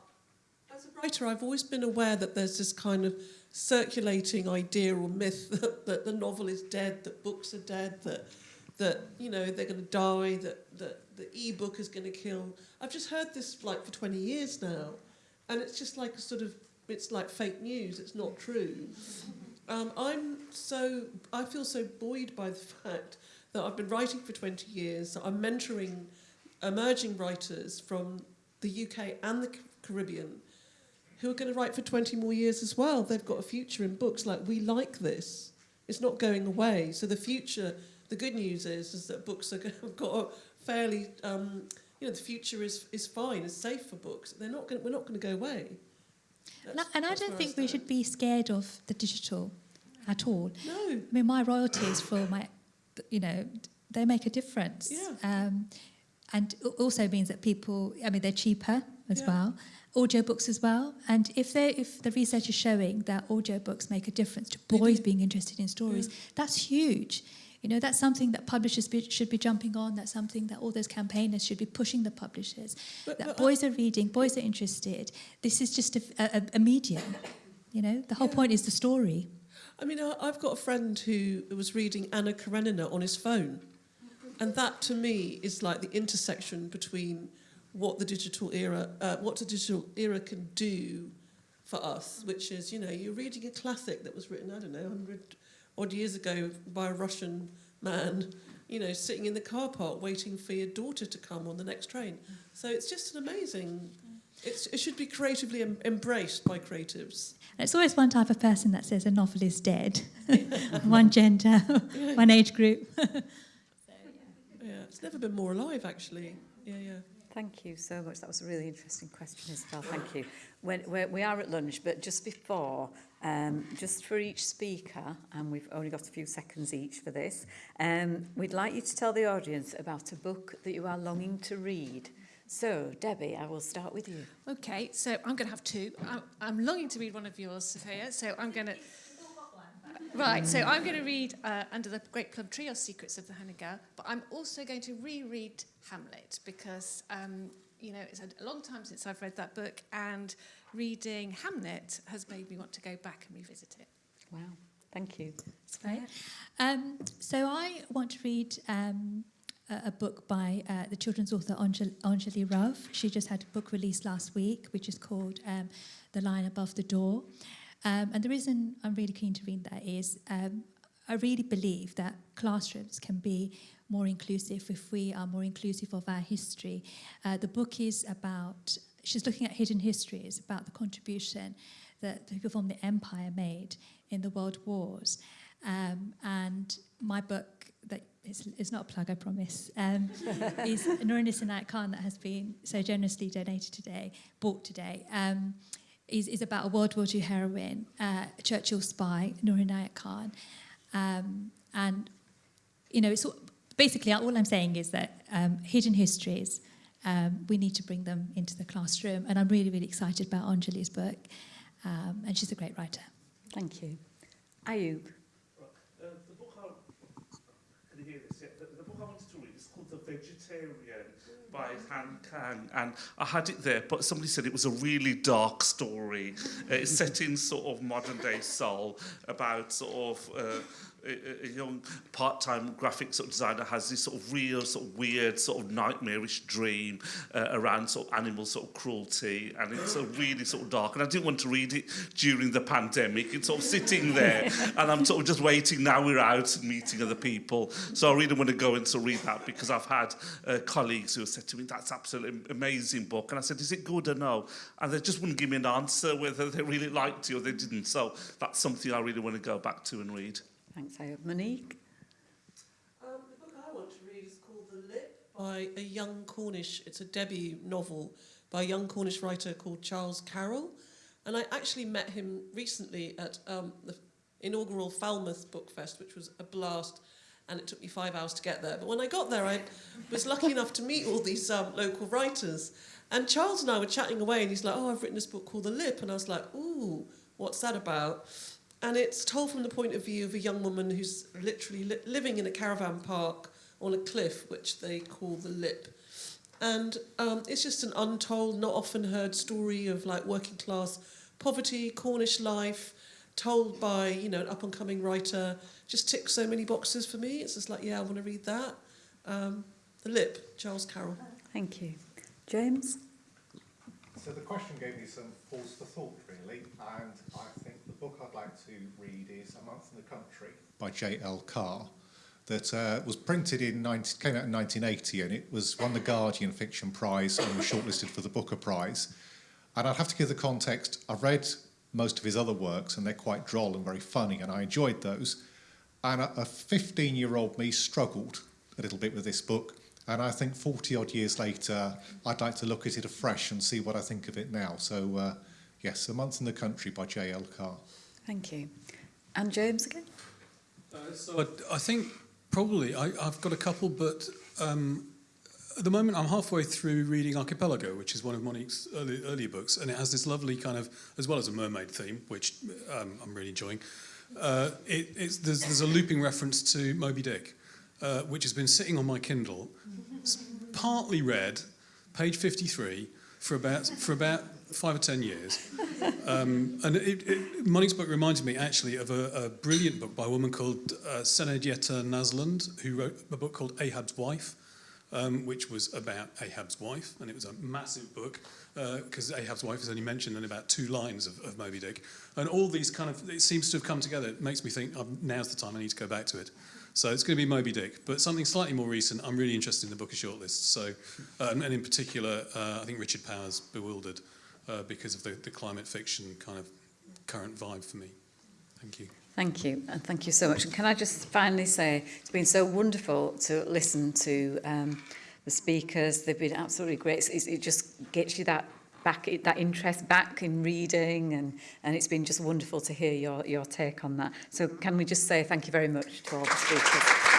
as a writer, I've always been aware that there's this kind of circulating idea or myth that, that the novel is dead, that books are dead, that that you know they're going to die, that that the e-book is going to kill. I've just heard this like for 20 years now, and it's just like a sort of it's like fake news. It's not true. Um, I'm so I feel so buoyed by the fact that I've been writing for 20 years. I'm mentoring emerging writers from the UK and the Caribbean who are going to write for 20 more years as well. They've got a future in books like we like this. It's not going away. So the future, the good news is, is that books are going, have got a fairly, um, you know, the future is, is fine, is safe for books. They're not going, we're not going to go away. And I, and I don't think we should be scared of the digital at all. No. I mean, my royalties for my, you know, they make a difference. Yeah. Um, and it also means that people, I mean, they're cheaper as Yeah. well. Audiobooks as well. And if they if the research is showing that audiobooks make a difference to boys being interested in stories, mm. that's huge. You know, that's something that publishers be, should be jumping on. That's something that all those campaigners should be pushing the publishers. But- that but, boys are reading, boys are interested. This is just a, a, a medium. You know, the whole point is the story. I mean, I- I've got a friend who was reading Anna Karenina on his phone. And that to me is like the intersection between what the digital era, uh, what the digital era can do for us, which is, you know, you're reading a classic that was written, I don't know, 100 odd years ago by a Russian man, you know, sitting in the car park waiting for your daughter to come on the next train. So it's just an amazing, it's, it should be creatively em- embraced by creatives. And it's always one type of person that says a novel is dead. one gender, one age group. Yeah, it's never been more alive, actually. Yeah, yeah. Thank you so much. That was a really interesting question, Isabel. Thank you. When, we're, we are at lunch, but just before, um, just for each speaker, and we've only got a few seconds each for this, um, we'd like you to tell the audience about a book that you are longing to read. So, Debbie, I will start with you. Okay, so I'm going to have two. I'm longing to read one of yours, Sufiya, so I'm going to... Right, so I'm going to read uh, Under the Great Plum Tree or Secrets of the Henna Girl, but I'm also going to reread Hamlet because, um, you know, it's a long time since I've read that book and reading Hamlet has made me want to go back and revisit it. Wow, thank you. Right. Um, so I want to read um, a, a book by uh, the children's author Onjali Rauf. She just had a book released last week, which is called um, The Lion Above the Door. Um, and the reason I'm really keen to read that is um, I really believe that classrooms can be more inclusive if we are more inclusive of our history. Uh, the book is about, she's looking at hidden histories, about the contribution that the people from the empire made in the world wars. Um, and my book, that is, is not a plug, I promise, um, is Noor-un-Nissa Inayat Khan that has been so generously donated today, bought today. Um, is, is about a World War II heroine, uh, Churchill spy, Noor Inayat Khan. Um, and, you know, it's all, basically all I'm saying is that um, hidden histories, um, we need to bring them into the classroom. And I'm really, really excited about Onjali's book. Um, and she's a great writer. Thank you. Ayub. Uh, the book I, can you hear this? Yeah, the, the book I wanted to read is called The Vegetarian by Han Kang, and I had it there, but somebody said it was a really dark story. It's set in sort of modern day Seoul about sort of uh, a, a young part-time graphic sort of designer has this sort of real sort of weird sort of nightmarish dream uh, around sort of animal sort of cruelty and it's a really sort of dark and I didn't want to read it during the pandemic it's sort of sitting there and I'm sort of just waiting now we're out and meeting other people so I really want to go and sort of read that because I've had uh, colleagues who have said to me that's absolutely amazing book and I said is it good or no and they just wouldn't give me an answer whether they really liked it or they didn't so that's something I really want to go back to and read. Thanks, Ayub. Monique? Um, the book I want to read is called The Lip by a young Cornish, it's a debut novel by a young Cornish writer called Charles Carroll. And I actually met him recently at um, the inaugural Falmouth Book Fest, which was a blast. And it took me five hours to get there. But when I got there, I was lucky enough to meet all these um, local writers. And Charles and I were chatting away, and he's like, Oh, I've written this book called The Lip. And I was like, Ooh, what's that about? And it's told from the point of view of a young woman who's literally li- living in a caravan park on a cliff, which they call the Lip. And um, it's just an untold, not often heard story of like working class poverty, Cornish life, told by you know an up and coming writer. Just ticks so many boxes for me. It's just like yeah, I want to read that. Um, the Lip, Charles Carroll. Thank you. James? So the question gave me some pause for thought, really, and I think the book I'd like to read is A Month in the Country by J.L. Carr, that uh, was printed in 19, came out in 1980, and it was won the Guardian Fiction Prize and was shortlisted for the Booker Prize. And I'd have to give the context. I've read most of his other works, and they're quite droll and very funny, and I enjoyed those. And a 15-year-old me struggled a little bit with this book. And I think 40 odd years later, I'd like to look at it afresh and see what I think of it now. So, uh, yes, A Month in the Country by J.L. Carr. Thank you. And James again? Uh, so I, I think probably I, I've got a couple, but um, at the moment I'm halfway through reading Archipelago, which is one of Monique's early, earlier books, and it has this lovely kind of, as well as a mermaid theme, which um, I'm really enjoying, uh, it, it's, there's, there's a looping reference to Moby Dick, uh, which has been sitting on my Kindle, s- partly read, page 53, for about, for about five or ten years. Um, and it, it, book reminded me actually of a, a brilliant book by a woman called uh, Sena Jeter Naslund, who wrote a book called Ahab's Wife, um, which was about Ahab's wife, and it was a massive book because Ahab's wife is only mentioned in about two lines of, of Moby Dick. And all these kind of, it seems to have come together. It makes me think, um, now's the time I need to go back to it. So it's going to be Moby Dick, but something slightly more recent. I'm really interested in the book of shortlists. So, um, and in particular, uh, I think Richard Powers bewildered uh, because of the, the climate fiction kind of current vibe for me. Thank you. Thank you, and thank you so much. And can I just finally say, it's been so wonderful to listen to um, the speakers. They've been absolutely great. It, it just gets you that back that interest back in reading, and, and it's been just wonderful to hear your, your take on that. So can we just say thank you very much to all the speakers.